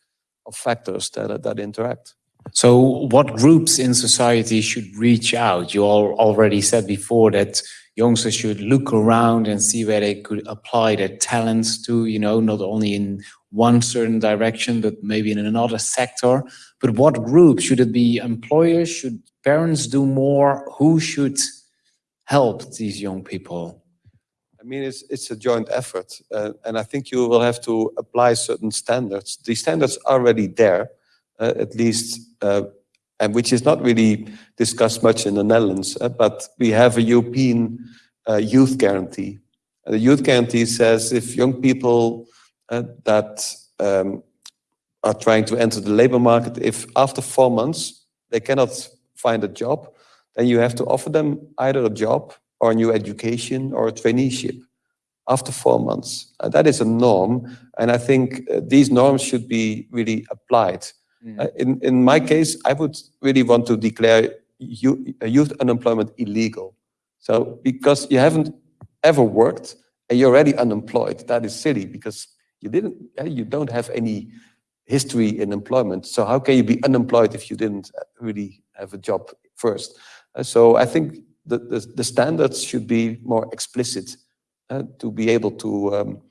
of factors that, that interact. So what groups in society should reach out? You all already said before that youngsters should look around and see where they could apply their talents to, you know, not only in one certain direction, but maybe in another sector. But what group? Should it be employers? Should parents do more? Who should help these young people? I mean, it's, it's a joint effort. Uh, and I think you will have to apply certain standards. The standards are already there, uh, at least, uh, and which is not really discussed much in the Netherlands, uh, but we have a European uh, youth guarantee. the youth guarantee says if young people uh, that um, are trying to enter the labor market, if after four months they cannot find a job, then you have to offer them either a job or new education or a traineeship after four months. Uh, that is a norm, and I think uh, these norms should be really applied. Mm. Uh, in, in my case, I would really want to declare youth unemployment illegal. So because you haven't ever worked and you're already unemployed, that is silly because you didn't, you don't have any history in employment. So how can you be unemployed if you didn't really have a job first? Uh, so I think the, the, the, standards should be more explicit uh, to be able to, um,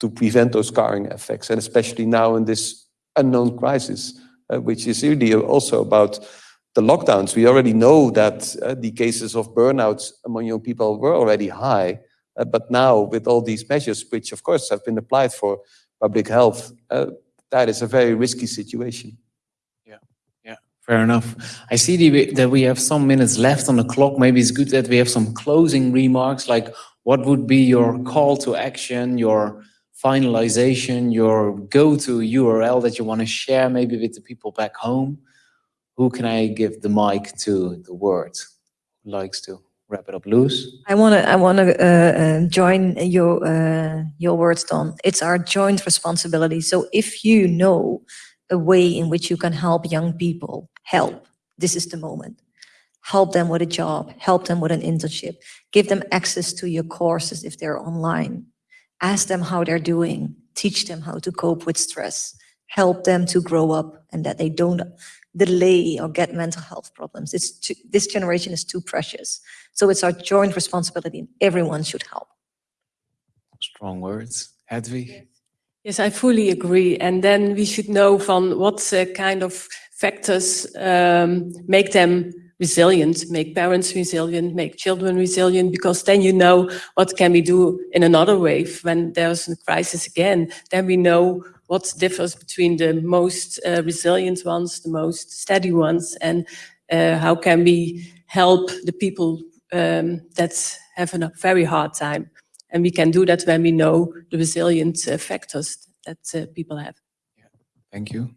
to prevent those scarring effects, and especially now in this unknown crisis, uh, which is really also about the lockdowns. We already know that uh, the cases of burnouts among young people were already high, uh, but now with all these measures, which of course have been applied for public health, uh, that is a very risky situation. Fair enough. I see that we have some minutes left on the clock. Maybe it's good that we have some closing remarks, like what would be your call to action, your finalization, your go-to URL that you want to share maybe with the people back home? Who can I give the mic to, the word? Likes to wrap it up Loes? I want to I want to uh, uh, join your uh, your words, Ton. It's our joint responsibility. So if you know a way in which you can help young people, help. This is the moment. Help them with a job, help them with an internship, give them access to your courses if they're online. Ask them how they're doing, teach them how to cope with stress, help them to grow up and that they don't delay or get mental health problems. It's too, this generation is too precious. So it's our joint responsibility and everyone should help. Strong words. Hedwig? Yes, I fully agree. And then we should know from what uh, kind of factors um, make them resilient, make parents resilient, make children resilient, because then you know what can we do in another wave when there's a crisis again. Then we know what differs between the most uh, resilient ones, the most steady ones, and uh, how can we help the people um, that have a very hard time. And we can do that when we know the resilient uh, factors that uh, people have. Yeah. Thank you.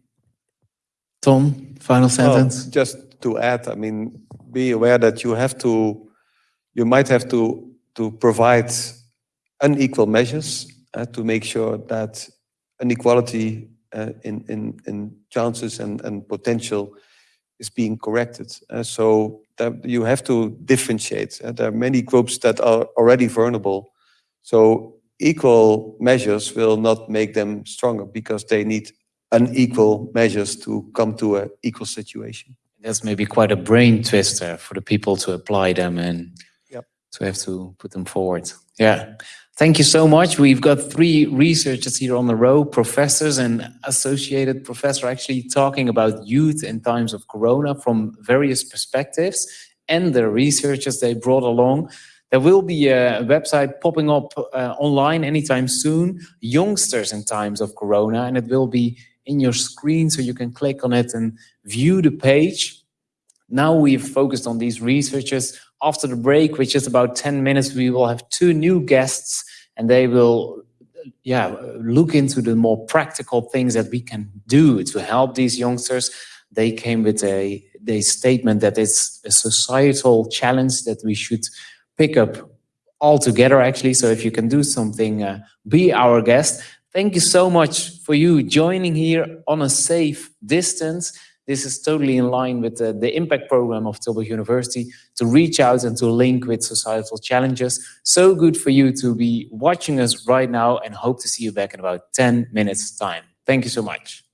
Ton, final sentence. Well, just to add, I mean, be aware that you have to, you might have to, to provide unequal measures uh, to make sure that inequality uh, in, in, in chances and, and potential is being corrected. Uh, so that you have to differentiate. Uh, there are many groups that are already vulnerable so equal measures will not make them stronger because they need unequal measures to come to an equal situation. That's maybe quite a brain twister for the people to apply them and yep. to have to put them forward. Yeah. Thank you so much. We've got three researchers here on the row, professors and associated professor actually talking about youth in times of Corona from various perspectives and the researchers they brought along. There will be a website popping up uh, online anytime soon, youngsters in times of Corona, and it will be in your screen so you can click on it and view the page. Now we've focused on these researchers. After the break, which is about 10 minutes, we will have two new guests and they will yeah, look into the more practical things that we can do to help these youngsters. They came with a, a statement that it's a societal challenge that we should pick up all together actually. So if you can do something, uh, be our guest. Thank you so much for you joining here on a safe distance. This is totally in line with the, the impact program of Tilburg University to reach out and to link with societal challenges. So good for you to be watching us right now and hope to see you back in about 10 minutes time. Thank you so much.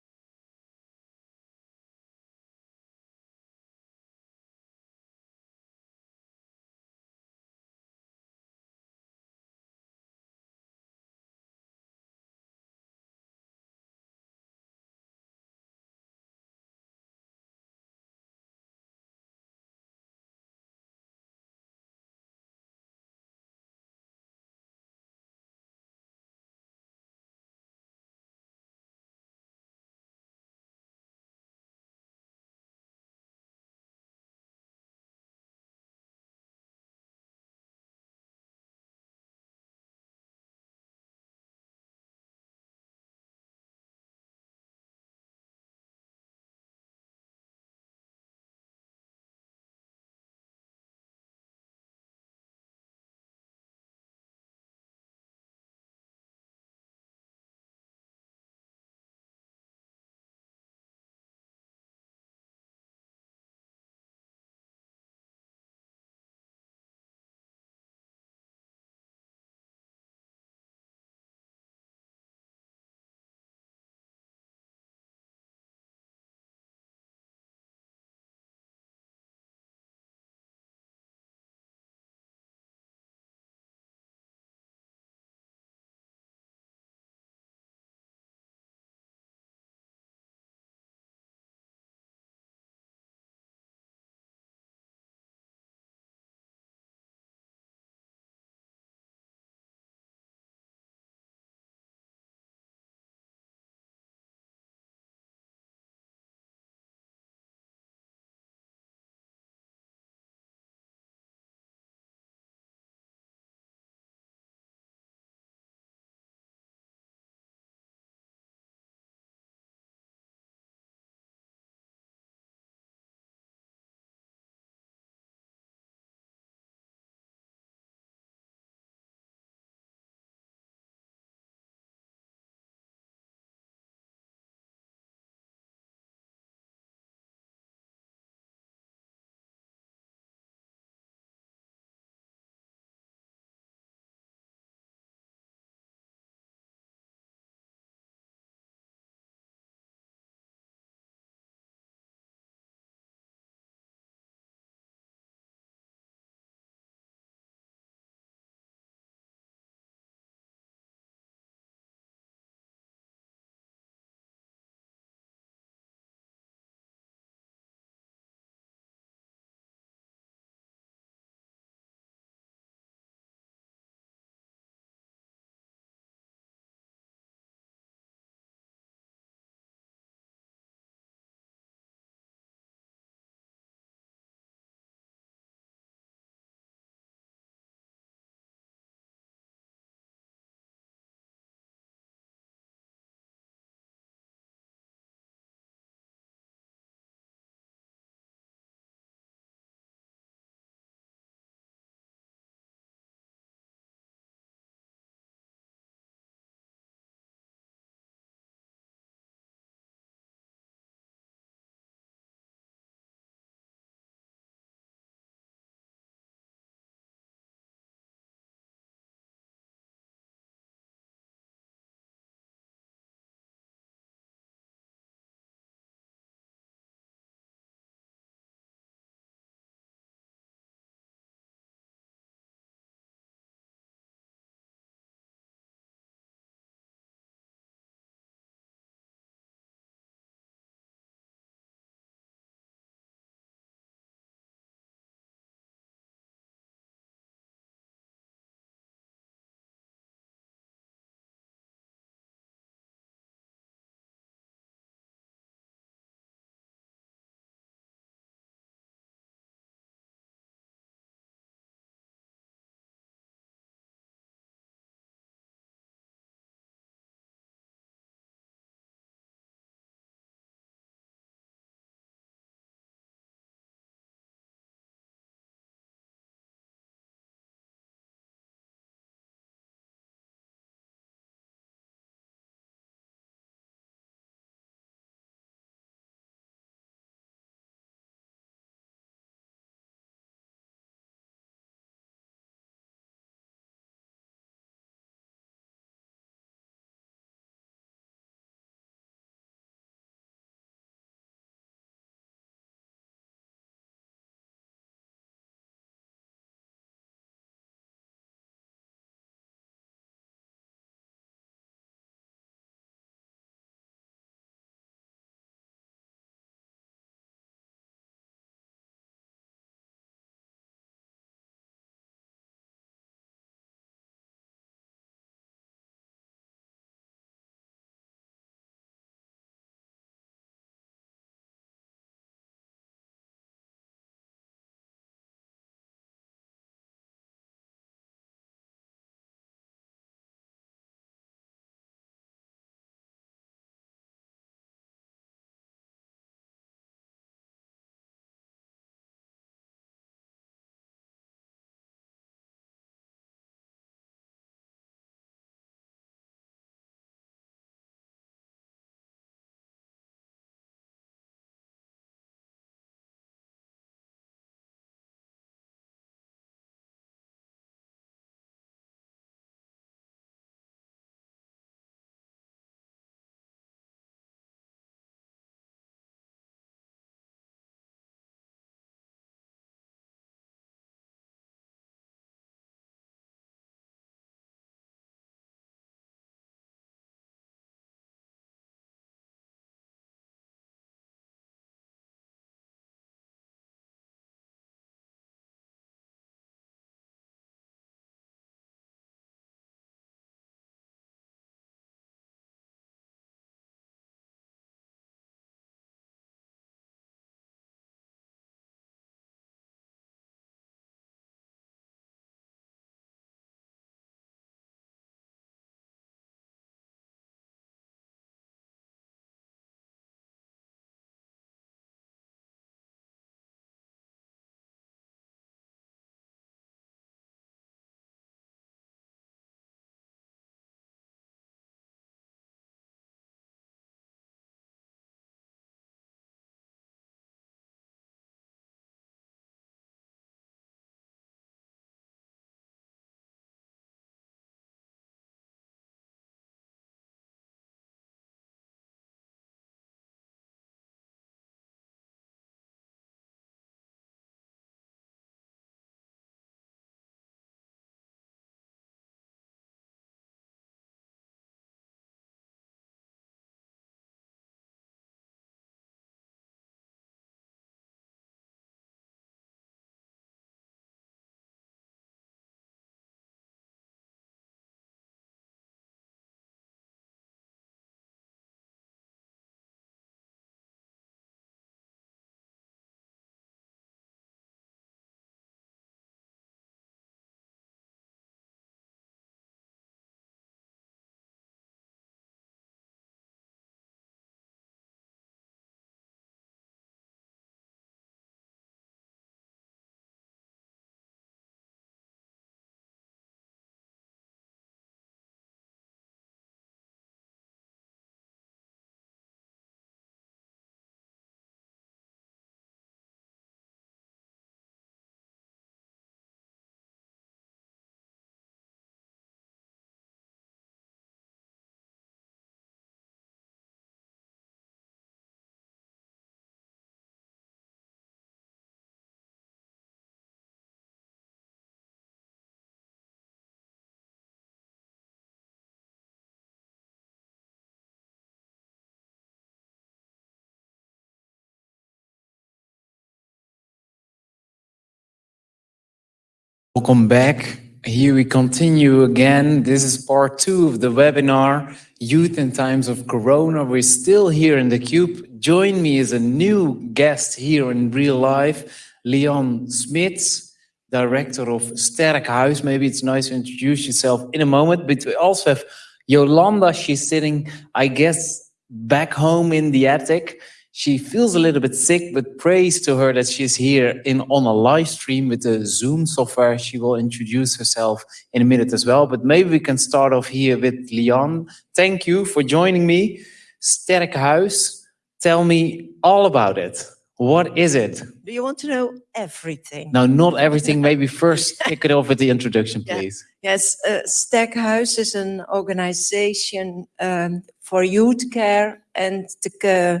Welcome back. Here we continue again. This is part two of the webinar, Youth in Times of Corona. We're still here in the Cube. Join me as a new guest here in real life, Leon Smits, Director of Sterk Huis. Maybe it's nice to introduce yourself in a moment, but we also have Yolanda. She's sitting, I guess, back home in the attic. She feels a little bit sick, but praise to her that she's here in on a live stream with the Zoom software. She will introduce herself in a minute as well. But maybe we can start off here with Leon. Thank you for joining me. Sterk Huis, tell me all about it. What is it? Do you want to know everything? Now, not everything. Maybe first kick it off with the introduction, Yeah. please. Yes, uh, Sterkhuis is an organization um, for youth care and the, ca-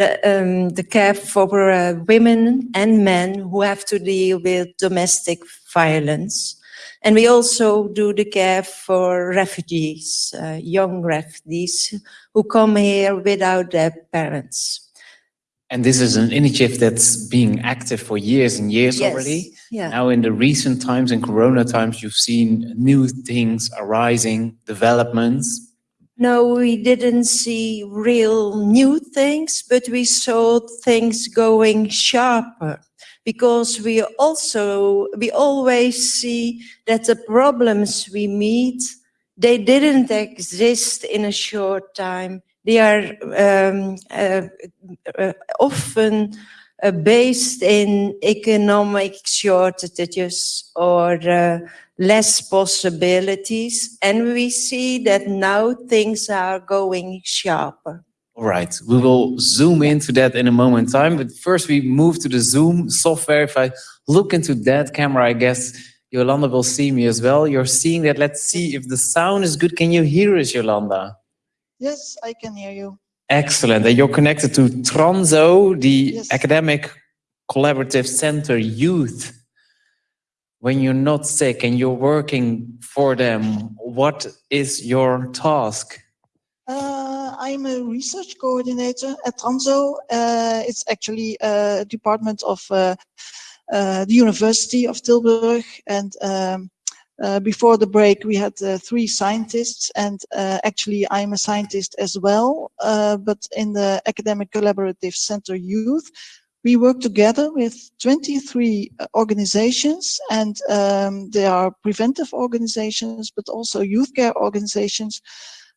the, um, the care for uh, women and men who have to deal with domestic violence. And we also do the care for refugees, uh, young refugees who come here without their parents. And this is an initiative that's being active for years and years Yes, already. Yeah. Now, in the recent times, in Corona times, you've seen new things arising, developments. No, we didn't see real new things, but we saw things going sharper because we also, we always see that the problems we meet, they didn't exist in a short time. They are um, uh, uh, often uh, based in economic shortages or uh, less possibilities. And we see that now things are going sharper. All right, we will zoom into that in a moment in time. But first, we move to the Zoom software. If I look into that camera, I guess Yolanda will see me as well. You're seeing that. Let's see if the sound is good. Can you hear us, Yolanda? Yes, I can hear you. Excellent. And you're connected to Tranzo, the Yes. Academic Collaborative Center Youth. When you're not sick and you're working for them, what is your task? Uh, I'm a research coordinator at Tranzo. Uh, it's actually a department of uh, uh, the University of Tilburg. And um, uh, before the break, we had uh, three scientists. And actually, I'm a scientist as well. But in the Academic Collaborative Center Youth, we work together with 23 organizations and um, they are preventive organizations, but also youth care organizations.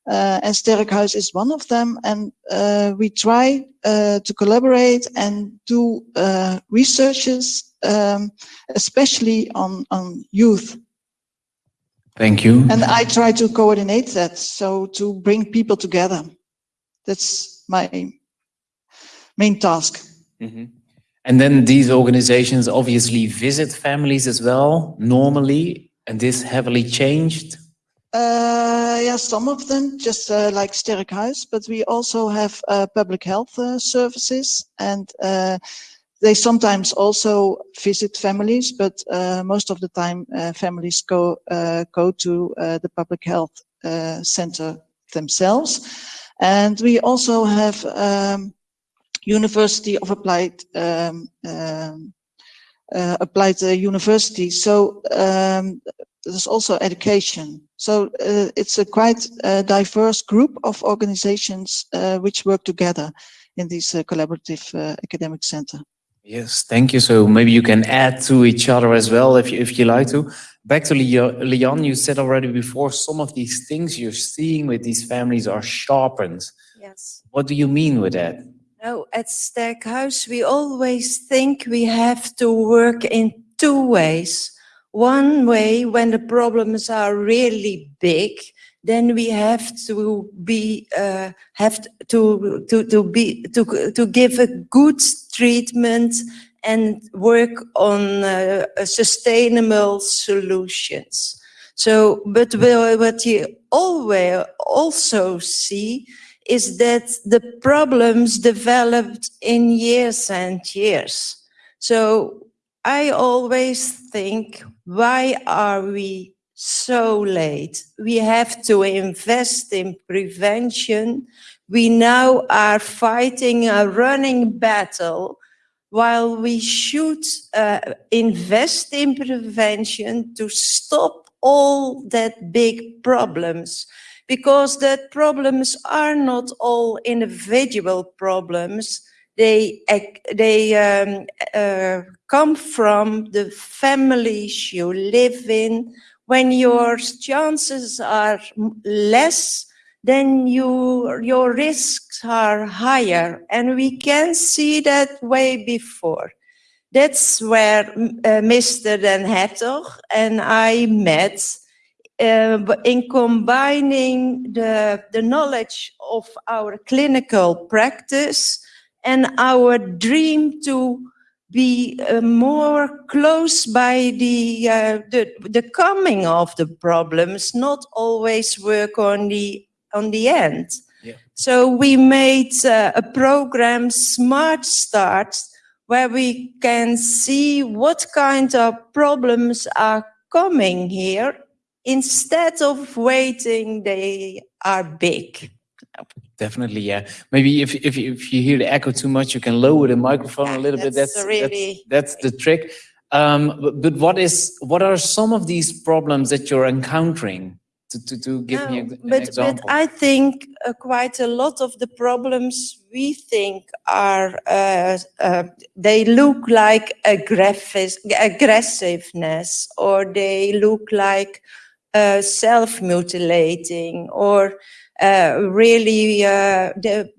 Uh, and Sterkhuis is one of them. And uh, we try uh, to collaborate and do uh, researches, um, especially on, on youth. Thank you. And I try to coordinate that, so to bring people together. That's my main task. Mhm. And then these organizations obviously visit families as well, normally, and this heavily changed. Uh, yeah, some of them just uh, like House, but we also have uh, public health uh, services and uh, they sometimes also visit families, but uh, most of the time families go go to the public health center themselves. And we also have um, University of Applied um, um, uh, Applied uh, University. So um, there's also education. So uh, it's a quite uh, diverse group of organizations uh, which work together in this uh, collaborative uh, academic center. Yes, thank you. So maybe you can add to each other as well if you, if you like to. Back to Leo- Leon, you said already before, some of these things you're seeing with these families are sharpened. Yes. What do you mean with that? No, at Sterkhuis, we always think we have to work in two ways. One way, when the problems are really big, then we have to be uh, have to to to be to to give a good treatment and work on uh, sustainable solutions. So, but what you always also see is that the problems developed in years and years. So I always think, why are we so late? We have to invest in prevention. We now are fighting a running battle while we should uh, invest in prevention to stop all that big problems because that problems are not all individual problems they they um, uh, come from the families you live in when your chances are less then you, your risks are higher. And we can see that way before. That's where uh, Mr. Den Hertog and I met in combining the, the knowledge of our clinical practice and our dream to be uh, more close by the, uh, the, the coming of the problems, not always work on the, on the end. Yeah. So we made uh, a program, Smart Start, where we can see what kind of problems are coming here instead of waiting they are big. Definitely, yeah. Maybe if if if you hear the echo too much, you can lower the microphone a little bit. That's That's really- that's, that's the trick. Um, but, but what is what are some of these problems that you're encountering? To to, to give me No, an but, example. But I think uh, quite a lot of the problems we think are, uh, uh, they look like aggressiveness or they look like uh, self-mutilating or uh, really uh, the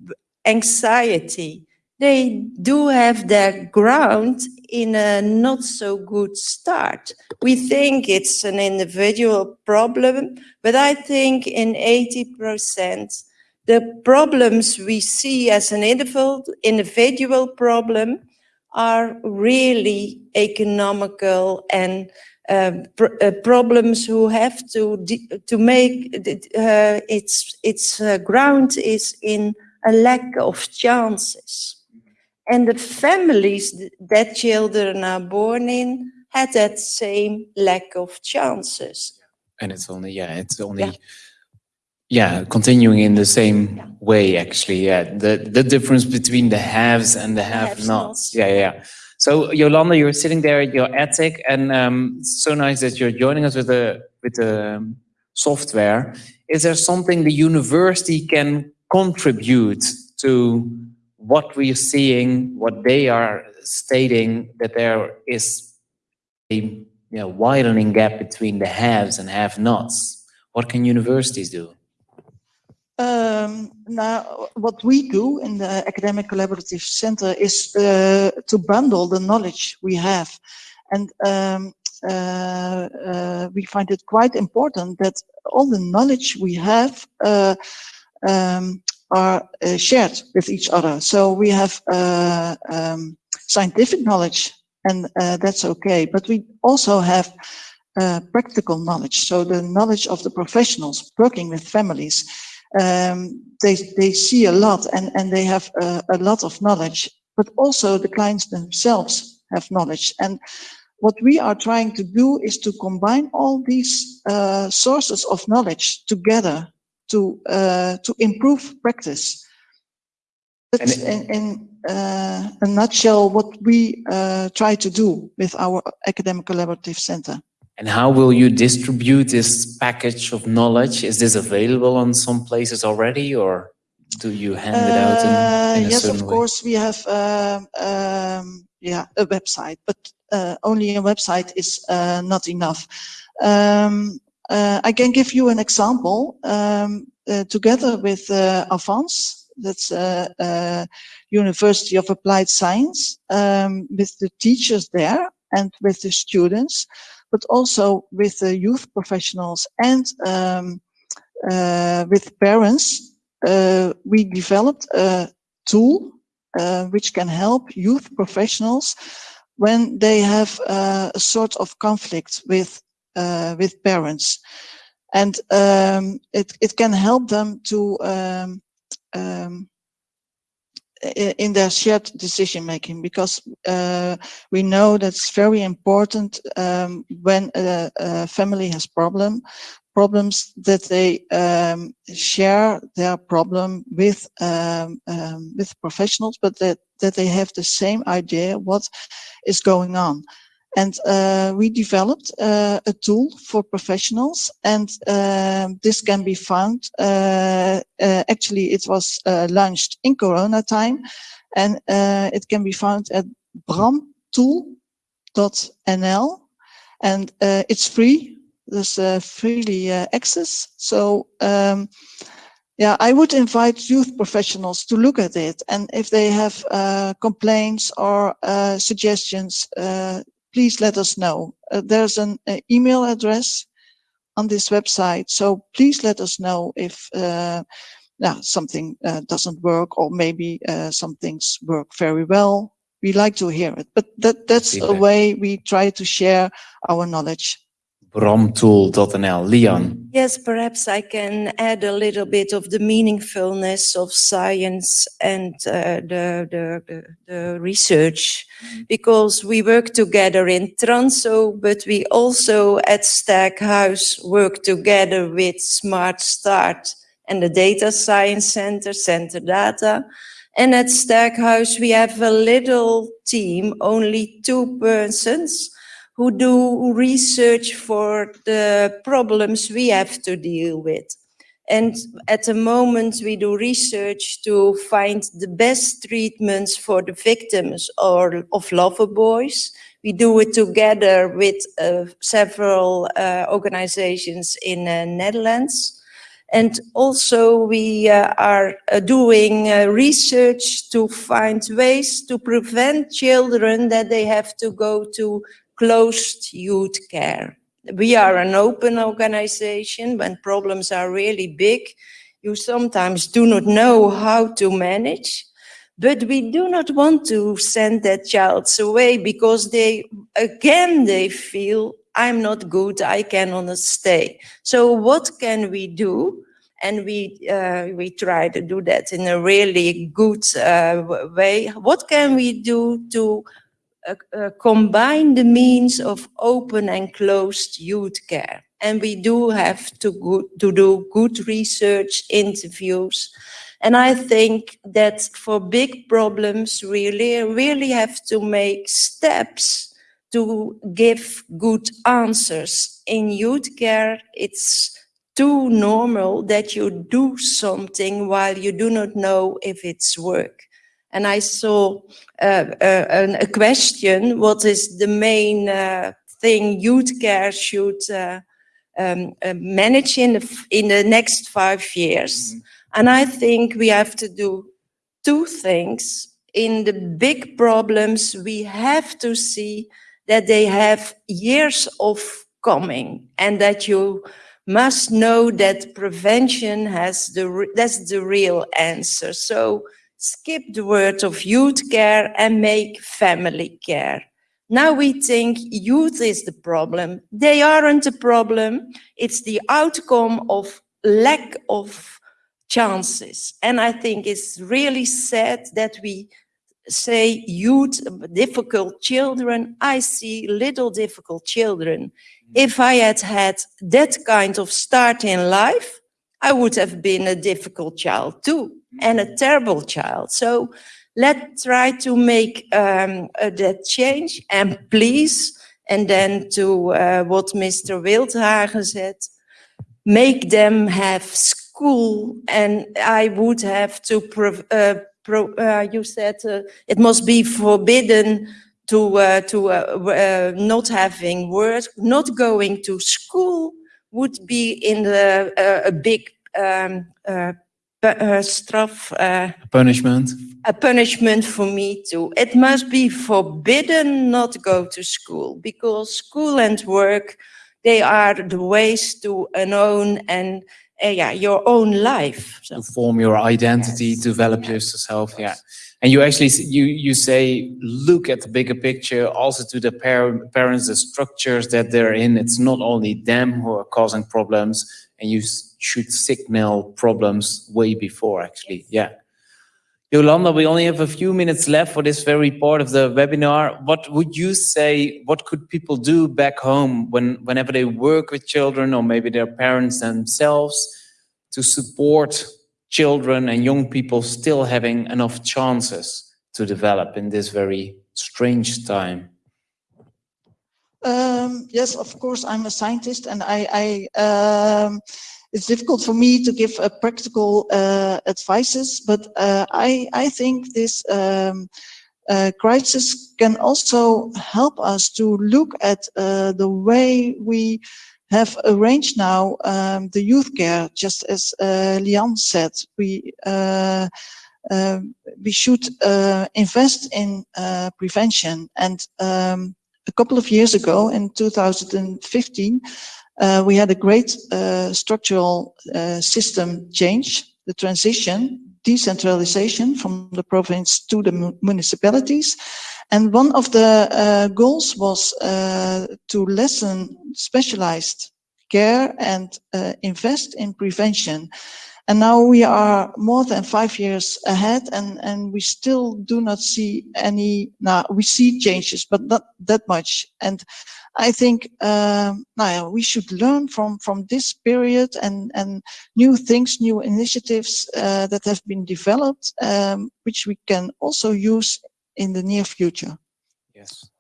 anxiety. They do have their ground in a not so good start. We think it's an individual problem, but I think in 80%, the problems we see as an individual, individual problem are really economical and uh, pr- uh, problems who have to to make uh, its its uh, ground is in a lack of chances. And the families th- that children are born in had that same lack of chances. and it's only yeah it's only yeah, continuing in the same way actually yeah the the difference between the haves and the have have-nots. nots yeah yeah so yolanda you're sitting there at your attic and um so nice that you're joining us with the with the um, software is there something the university can contribute to what we're seeing what they are stating that there is a you know, widening gap between the haves and have-nots. What can universities do? Um, now, what we do in the Academic Collaborative Center is uh, to bundle the knowledge we have. And um, uh, uh, we find it quite important that all the knowledge we have um, are shared with each other. So we have scientific knowledge, and that's okay. But we also have practical knowledge. So the knowledge of the professionals working with families um, they they see a lot and and they have a, a lot of knowledge but also the clients themselves have knowledge. And what we are trying to do is to combine all these uh, sources of knowledge together to uh, to improve practice. That's in, in uh, a nutshell what we uh, try to do with our academic collaborative center And how will you distribute this package of knowledge? Is this available on some places already or do you hand it out in, Uh, in a yes, of way? course, we have um, um, yeah a website, but uh, only a website is uh, not enough. Um, uh, I can give you an example. Um, uh, together with uh, Avans, that's uh, uh, University of Applied Science, um, with the teachers there and with the students, but also with the youth professionals and um, uh, with parents uh, we developed a tool uh, which can help youth professionals when they have uh, a sort of conflict with uh, with parents, and um, it it can help them to um, um, in their shared decision making because uh, we know that's very important um, when a, a family has problem problems that they um, share their problem with um, um, with professionals, but that that they have the same idea what is going on. And uh, we developed uh, a tool for professionals, and um, this can be found. Uh, uh actually, it was uh, launched in Corona time, and uh, it can be found at bramtool.nl, and it's free. There's freely access. So. Um, yeah, I would invite youth professionals to look at it. And if they have uh, complaints or uh, suggestions, uh, please let us know. Uh, there's an email address on this website. So please let us know if uh, yeah, something uh, doesn't work or maybe some things work very well. We like to hear it, but that, that's a way we try to share our knowledge bramtool.nl. Leon. Yes, perhaps I can add a little bit of the meaningfulness of science and uh, the, the, the, the, research, because we work together in Tranzo, but we also at Sterkhuis work together with Smart Start and the Data Science Center, Center Data. And at Sterkhuis, we have a little team, only two persons, who do research for the problems we have to deal with. And at the moment, we do research to find the best treatments for the victims or of lover boys. We do it together with uh, several uh, organizations in uh, Netherlands. And also we uh, are uh, doing uh, research to find ways to prevent children that they have to go to closed youth care. We are an open organization. When problems are really big, you sometimes do not know how to manage. But we do not want to send that child away because they, again, they feel I'm not good, I cannot stay. So what can we do? And we, uh, we try to do that in a really good uh, way. What can we do to combine the means of open and closed youth care. And we do have to, go, to do good research interviews. And I think that for big problems, really, really have to make steps to give good answers. In youth care, it's too normal that you do something while you do not know if it's work. And I saw uh, uh, a question, what is the main uh, thing youth care should uh, um, uh, manage in the, in the next five years? Mm -hmm. And I think we have to do two things. In the big problems, we have to see that they have years of coming and that you must know that prevention has the, that's the real answer. So skip the word of youth care and make family care. Now we think youth is the problem. They aren't the problem. It's the outcome of lack of chances. And I think it's really sad that we say youth, difficult children. I see little difficult children. Mm. If I had had that kind of start in life, I would have been a difficult child too and a terrible child. So let's try to make um, uh, that change and please, and then to uh, what Mr. Wilthagen said, make them have school and I would have to, uh, pro uh, you said uh, it must be forbidden to, uh, to not having work, not going to school would be in the, a big um, uh, straf. Uh, punishment. A punishment for me too. It must be forbidden not to go to school because school and work, they are the ways to an own and uh, yeah, your own life. So. To form your identity, yes. develop yes. yourself. Yeah. And you actually, you, you say, look at the bigger picture, also to the par parents, the structures that they're in. It's not only them who are causing problems and you should signal problems way before actually. Yeah. Yolanda, we only have a few minutes left for this very part of the webinar. What would you say, what could people do back home when, whenever they work with children or maybe their parents themselves to support children and young people still having enough chances to develop in this very strange time? Um, yes, of course, I'm a scientist and I, I um, it's difficult for me to give uh, practical uh, advices, but uh, I, I think this um, uh, crisis can also help us to look at uh, the way we have arranged now um, the youth care, just as uh, Lian said. We um, we should invest in prevention and um, a couple of years ago in 2015, uh, we had a great uh, structural uh, system change, the transition, decentralization from the province to the municipalities. And one of the uh, goals was uh, to lessen specialized care and uh, invest in prevention. And now we are more than five years ahead and, and we still do not see any, now we see changes, but not that much. And I think um, now we should learn from, from this period and, and new things, new initiatives uh, that have been developed, um, which we can also use in the near future. Yes.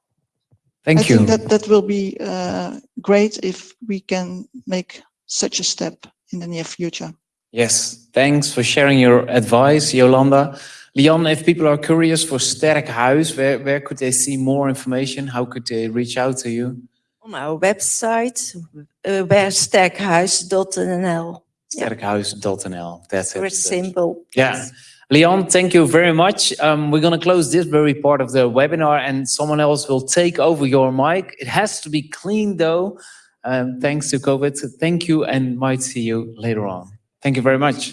Thank I you. think that that will be uh, great if we can make such a step in the near future. Yes, thanks for sharing your advice, Yolanda. Leon, if people are curious for Sterk Huis, where, where could they see more information? How could they reach out to you? On our website, uh, sterkhuis.nl. Sterkhuis.nl. That's it. Very simple. Yeah. Leon, thank you very much. Um, we're going to close this very part of the webinar and someone else will take over your mic. It has to be clean though, um, thanks to COVID. So thank you and might see you later on. Thank you very much.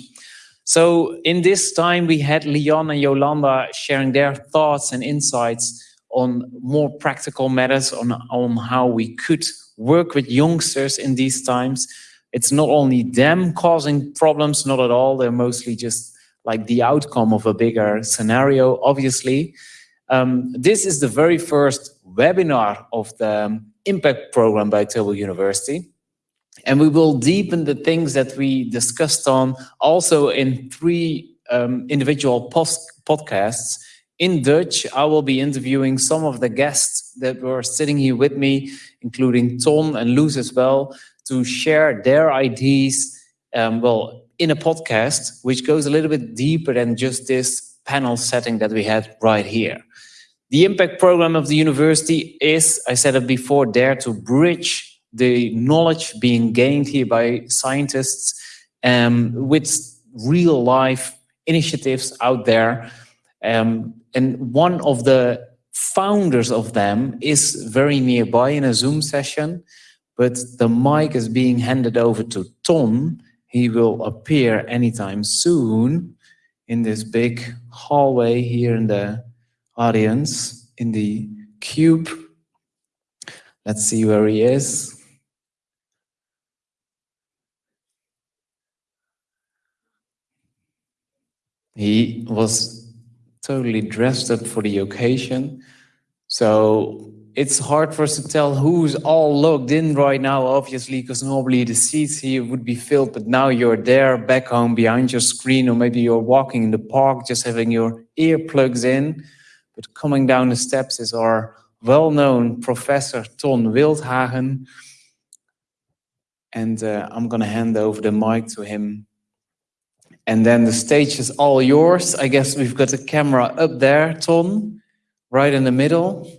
So in this time, we had Leon and Yolanda sharing their thoughts and insights on more practical matters on, on how we could work with youngsters in these times. It's not only them causing problems, not at all. They're mostly just like the outcome of a bigger scenario, obviously. Um, this is the very first webinar of the impact program by Tilburg University. And we will deepen the things that we discussed on also in three um, individual podcasts. In Dutch, I will be interviewing some of the guests that were sitting here with me, including Ton and Loes as well, to share their ideas, um, well, in a podcast, which goes a little bit deeper than just this panel setting that we had right here. The impact program of the university is, I said it before, there to bridge the knowledge being gained here by scientists um, with real life initiatives out there. Um, and one of the founders of them is very nearby in a Zoom session, but the mic is being handed over to Ton. He will appear anytime soon in this big hallway here in the audience, in the cube. Let's see where he is. He was totally dressed up for the occasion. So it's hard for us to tell who's all logged in right now, obviously, because normally the seats here would be filled, but now you're there back home behind your screen, or maybe you're walking in the park, just having your earplugs in. But coming down the steps is our well-known Professor Ton Wilthagen. And uh, I'm going to hand over the mic to him and then the stage is all yours. I guess we've got a camera up there, Ton, right in the middle.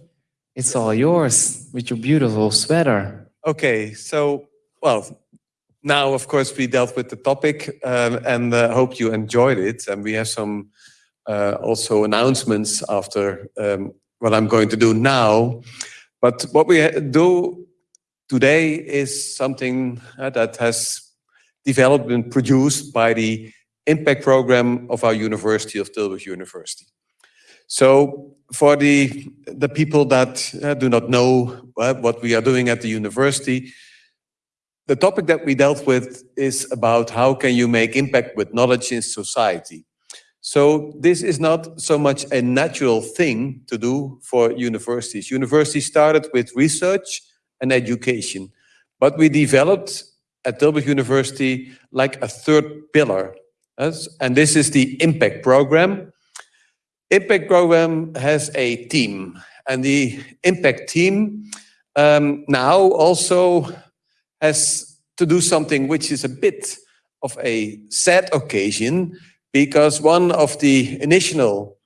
It's all yours with your beautiful sweater. Okay, so, well, now, of course, we dealt with the topic um, and uh, hope you enjoyed it. And we have some uh, also announcements after um, what I'm going to do now. But what we do today is something uh, that has developed and produced by the impact program of our University of Tilburg University. So for the, the people that uh, do not know uh, what we are doing at the university, the topic that we dealt with is about how can you make impact with knowledge in society. So this is not so much a natural thing to do for universities. Universities started with research and education, but we developed at Tilburg University like a third pillar and this is the impact program. Impact program has a team, and the impact team um, now also has to do something which is a bit of a sad occasion because one of the initial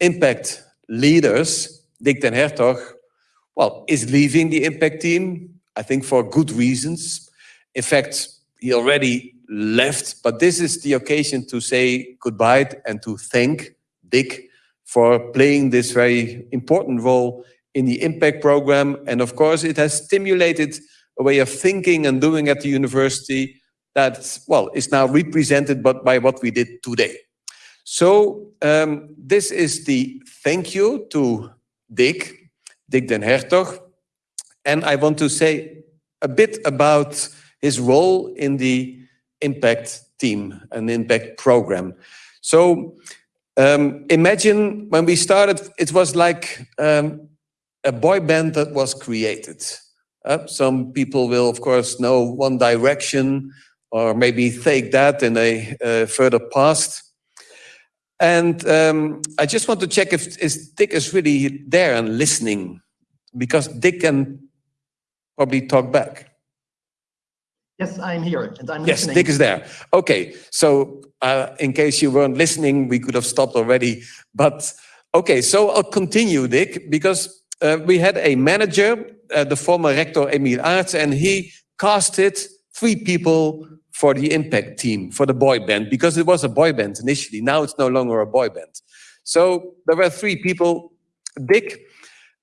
impact leaders, Dick den Hertog, well, is leaving the impact team, I think for good reasons. In fact, he already left, but this is the occasion to say goodbye and to thank Dick for playing this very important role in the impact program. And of course, it has stimulated a way of thinking and doing at the university that, well, is now represented but by what we did today. So um, this is the thank you to Dick, Dick den Hertog. And I want to say a bit about his role in the impact team and impact program. So um, imagine when we started, it was like um, a boy band that was created. Uh, some people will, of course, know One Direction or maybe take that in a uh, further past. And um, I just want to check if is Dick is really there and listening, because Dick can probably talk back. Yes, I'm here and I'm Yes, listening. Dick is there. Okay, so uh, in case you weren't listening, we could have stopped already. But okay, so I'll continue, Dick, because uh, we had a manager, uh, the former rector Emile Aarts, and he casted three people for the impact team, for the boy band, because it was a boy band initially. Now it's no longer a boy band. So there were three people, Dick,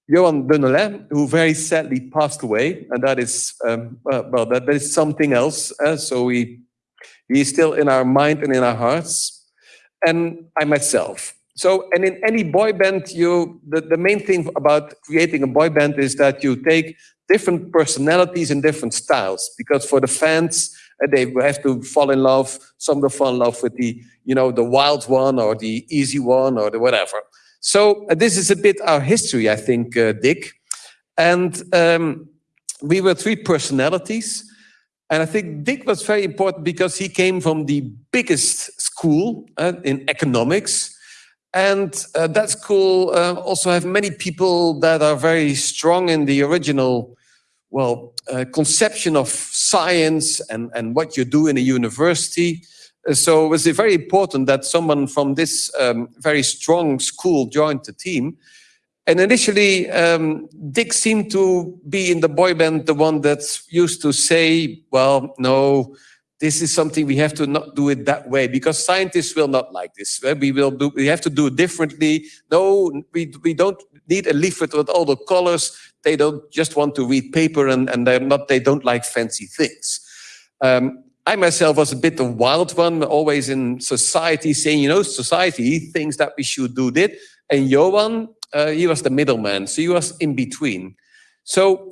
Johan Denollet, who very sadly passed away, and that is um, well, that, that is something else. Uh, so we he is still in our mind and in our hearts, and I myself. So, and in any boy band, you the, the main thing about creating a boy band is that you take different personalities and different styles, because for the fans, uh, they have to fall in love. Some will fall in love with the you know the wild one or the easy one or the whatever. So uh, this is a bit our history, I think, uh, Dick. And um, we were three personalities. And I think Dick was very important because he came from the biggest school uh, in economics. And uh, that school uh, also have many people that are very strong in the original, well, uh, conception of science and, and what you do in a university. So it was very important that someone from this um, very strong school joined the team. And initially, um, Dick seemed to be in the boy band, the one that used to say, well, no, this is something we have to not do it that way because scientists will not like this. We will do, we have to do it differently. No, we, we don't need a leaflet with all the colors. They don't just want to read paper and, and they're not, they don't like fancy things. Um, I myself was a bit the wild one, always in society saying, you know, society thinks that we should do this. And Johan, uh, he was the middleman, so he was in between. So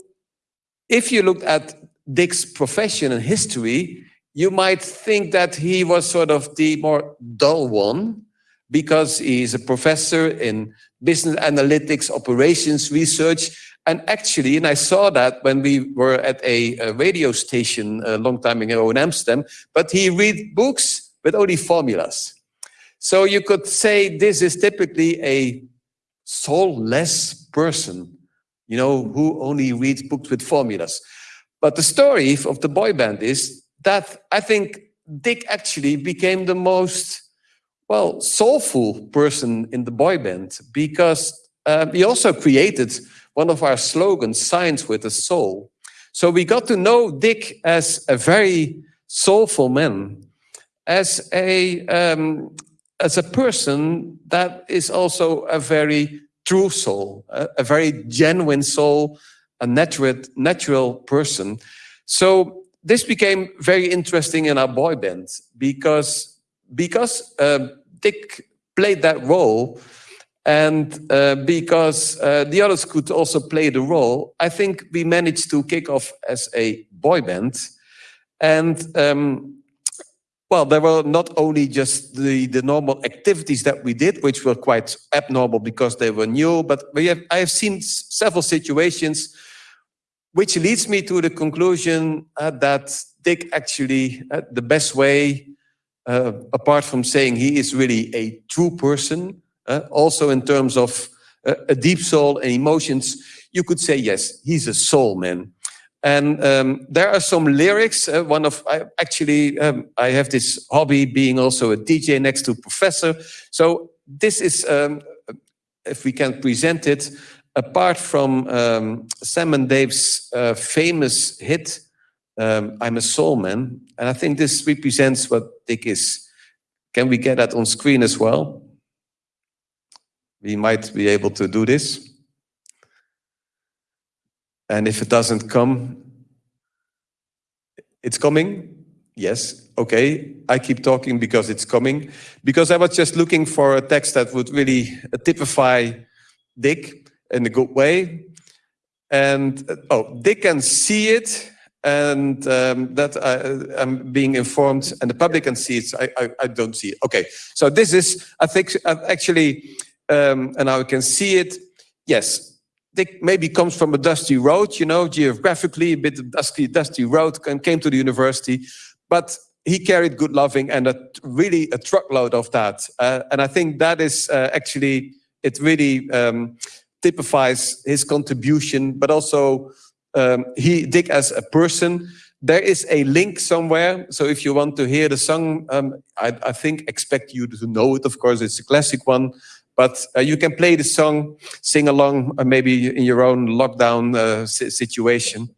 if you looked at Dick's profession and history, you might think that he was sort of the more dull one because he's a professor in business analytics, operations research, and actually, and I saw that when we were at a, a, radio station a long time ago in Amsterdam, but he read books with only formulas. So you could say this is typically a soulless person, you know, who only reads books with formulas. But the story of the boy band is that I think Dick actually became the most, well, soulful person in the boy band because uh, he also created one of our slogans, Science with a Soul. So we got to know Dick as a very soulful man, as a, um, as a person that is also a very true soul, a, a very genuine soul, a natural, natural person. So this became very interesting in our boy band because, because uh, Dick played that role, and uh, because uh, the others could also play the role, I think we managed to kick off as a boy band. And um, well, there were not only just the, the normal activities that we did, which were quite abnormal because they were new, but we have, I have seen several situations which leads me to the conclusion uh, that Dick actually, uh, the best way, uh, apart from saying he is really a true person, also in terms of uh, a deep soul and emotions, you could say, yes, he's a soul man. And um, there are some lyrics. Uh, one of I, actually, um, I have this hobby being also a DJ next to professor. So this is, um, if we can present it, apart from um, Sam and Dave's uh, famous hit, um, I'm a soul man. And I think this represents what Dick is. Can we get that on screen as well? We might be able to do this. And if it doesn't come, it's coming. Yes, okay. I keep talking because it's coming. Because I was just looking for a text that would really typify Dick in a good way. And oh, Dick can see it, and um, that I, am being informed, and the public can see it. I, I, I, don't see it. Okay, so this is, I think, actually, um, and now we can see it. Yes, Dick maybe comes from a dusty road, you know, geographically a bit dusty, dusty road, and came to the university, but he carried good loving and a, really a truckload of that. Uh, and I think that is uh, actually, it really um, typifies his contribution, but also um, he, Dick as a person. There is a link somewhere. So if you want to hear the song, um, I, I think expect you to know it. Of course, it's a classic one. But uh, you can play the song, sing along, uh, maybe in your own lockdown uh, situation.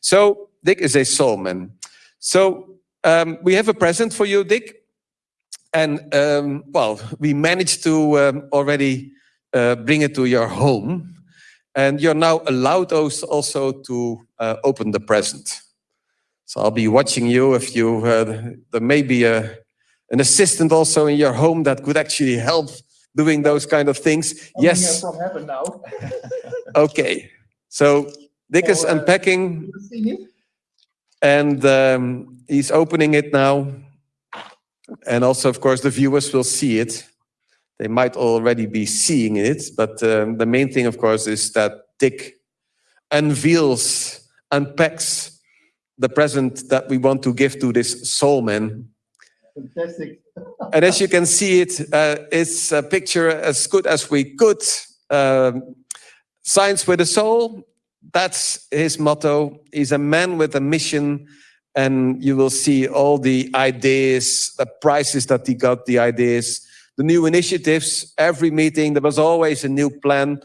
So Dick is a soul man. So um, we have a present for you, Dick. And um, well, we managed to um, already uh, bring it to your home. And you're now allowed also to uh, open the present. So I'll be watching you if you, uh, there may be a, an assistant also in your home that could actually help doing those kind of things. yes. From heaven now. okay. So Dick is uh, unpacking. And um, he's opening it now. And also, of course, the viewers will see it. They might already be seeing it, but um, the main thing, of course, is that Dick unveils, unpacks the present that we want to give to this soul man. Fantastic and as you can see it, uh, it's a picture as good as we could. Um, Science with a soul, that's his motto. He's a man with a mission and you will see all the ideas, the prizes that he got, the ideas, the new initiatives, every meeting, there was always a new plan.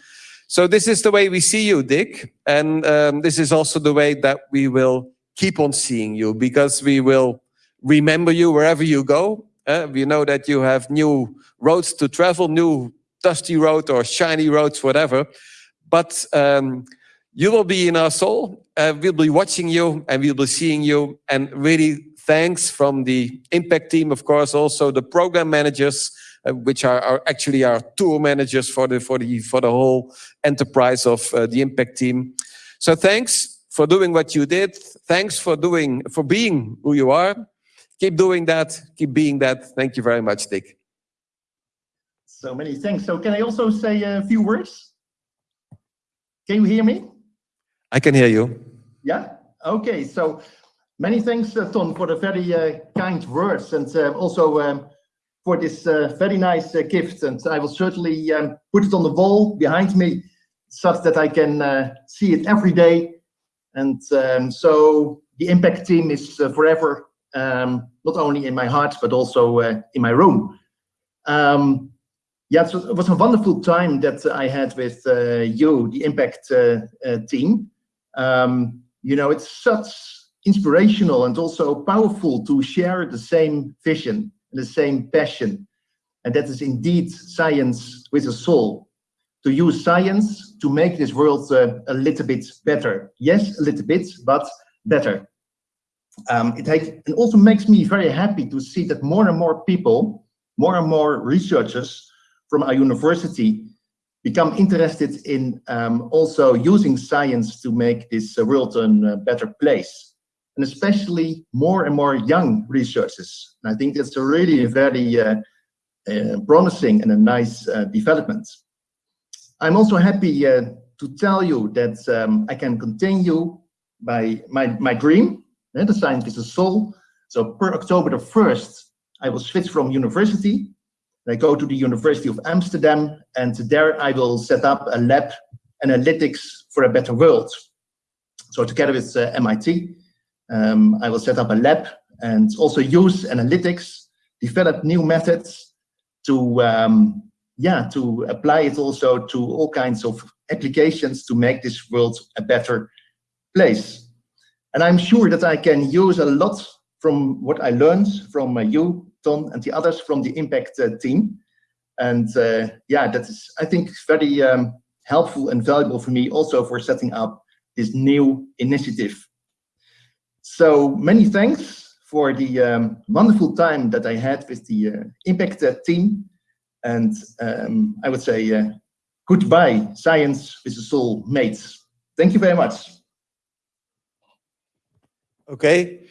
So this is the way we see you, Dick. And um, this is also the way that we will keep on seeing you because we will remember you wherever you go. Uh, we know that you have new roads to travel, new dusty road or shiny roads, whatever. But um, you will be in our soul. Uh, we'll be watching you and we'll be seeing you. And really, thanks from the impact team, of course, also the program managers, uh, which are, are, actually our tour managers for the for the for the whole enterprise of uh, the impact team. So thanks for doing what you did. Thanks for doing for being who you are. Keep doing that. Keep being that. Thank you very much, Dick. So many thanks. So can I also say a few words? Can you hear me? I can hear you. Yeah? Okay. So many thanks, uh, Ton, for the very uh, kind words and uh, also um, for this uh, very nice uh, gift. And I will certainly um, put it on the wall behind me such that I can uh, see it every day. And um, so the impact team is forever um, not only in my heart, but also uh, in my room. Um, yeah, so it was a wonderful time that I had with uh, you, the Impact uh, uh team. Um, you know, it's such inspirational and also powerful to share the same vision and the same passion. And that is indeed science with a soul. To use science to make this world uh, a little bit better. Yes, a little bit, but better. Um, it, it also makes me very happy to see that more and more people, more and more researchers from our university become interested in um, also using science to make this uh, world a better place. And especially more and more young researchers. And I think that's a really very uh, uh, promising and a nice uh, development. I'm also happy uh, to tell you that um, I can continue by my, my dream the science is a soul. So per October the 1st, I will switch from university. I go to the University of Amsterdam, and there I will set up a lab, analytics for a better world. So together with uh, MIT, um, I will set up a lab and also use analytics, develop new methods to, um, yeah, to apply it also to all kinds of applications to make this world a better place. And I'm sure that I can use a lot from what I learned from uh, you, Ton, and the others from the Impact uh, team. And uh, yeah, that is, I think, very um, helpful and valuable for me also for setting up this new initiative. So many thanks for the um, wonderful time that I had with the uh, Impact team. And um, I would say uh, goodbye, Science with the Soul mates. Thank you very much. Okay,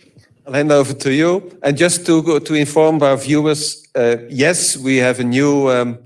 I'll hand over to you. And just to to inform our viewers, uh, yes, we have a new um,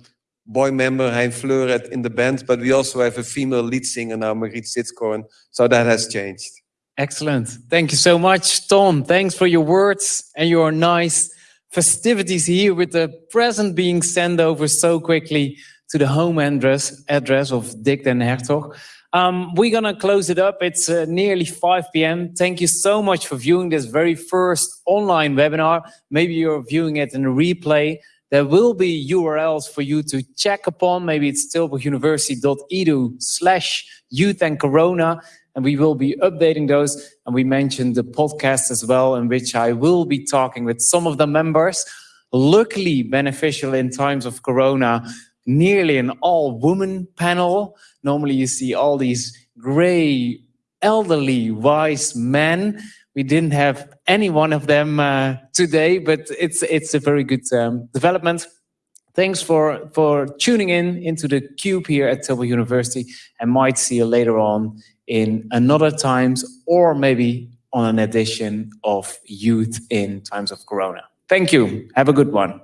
boy member, Hein Fleuren, in the band, but we also have a female lead singer now, Margriet Sitskoorn. So that has changed. Excellent. Thank you so much, Ton. Thanks for your words and your nice festivities here with the present being sent over so quickly to the home address, address of Dick den Hertog. Um, we're going to close it up. It's uh, nearly 5 p.m. Thank you so much for viewing this very first online webinar. Maybe you're viewing it in a replay. There will be URLs for you to check upon. Maybe it's tilburguniversity.edu slash youth and corona. And we will be updating those. And we mentioned the podcast as well, in which I will be talking with some of the members. Luckily beneficial in times of corona nearly an all-woman panel. Normally you see all these gray, elderly, wise men. We didn't have any one of them uh, today, but it's it's a very good um, development. Thanks for, for tuning in into the Cube here at Tilburg University and might see you later on in another times or maybe on an edition of Youth in Times of Corona. Thank you. Have a good one.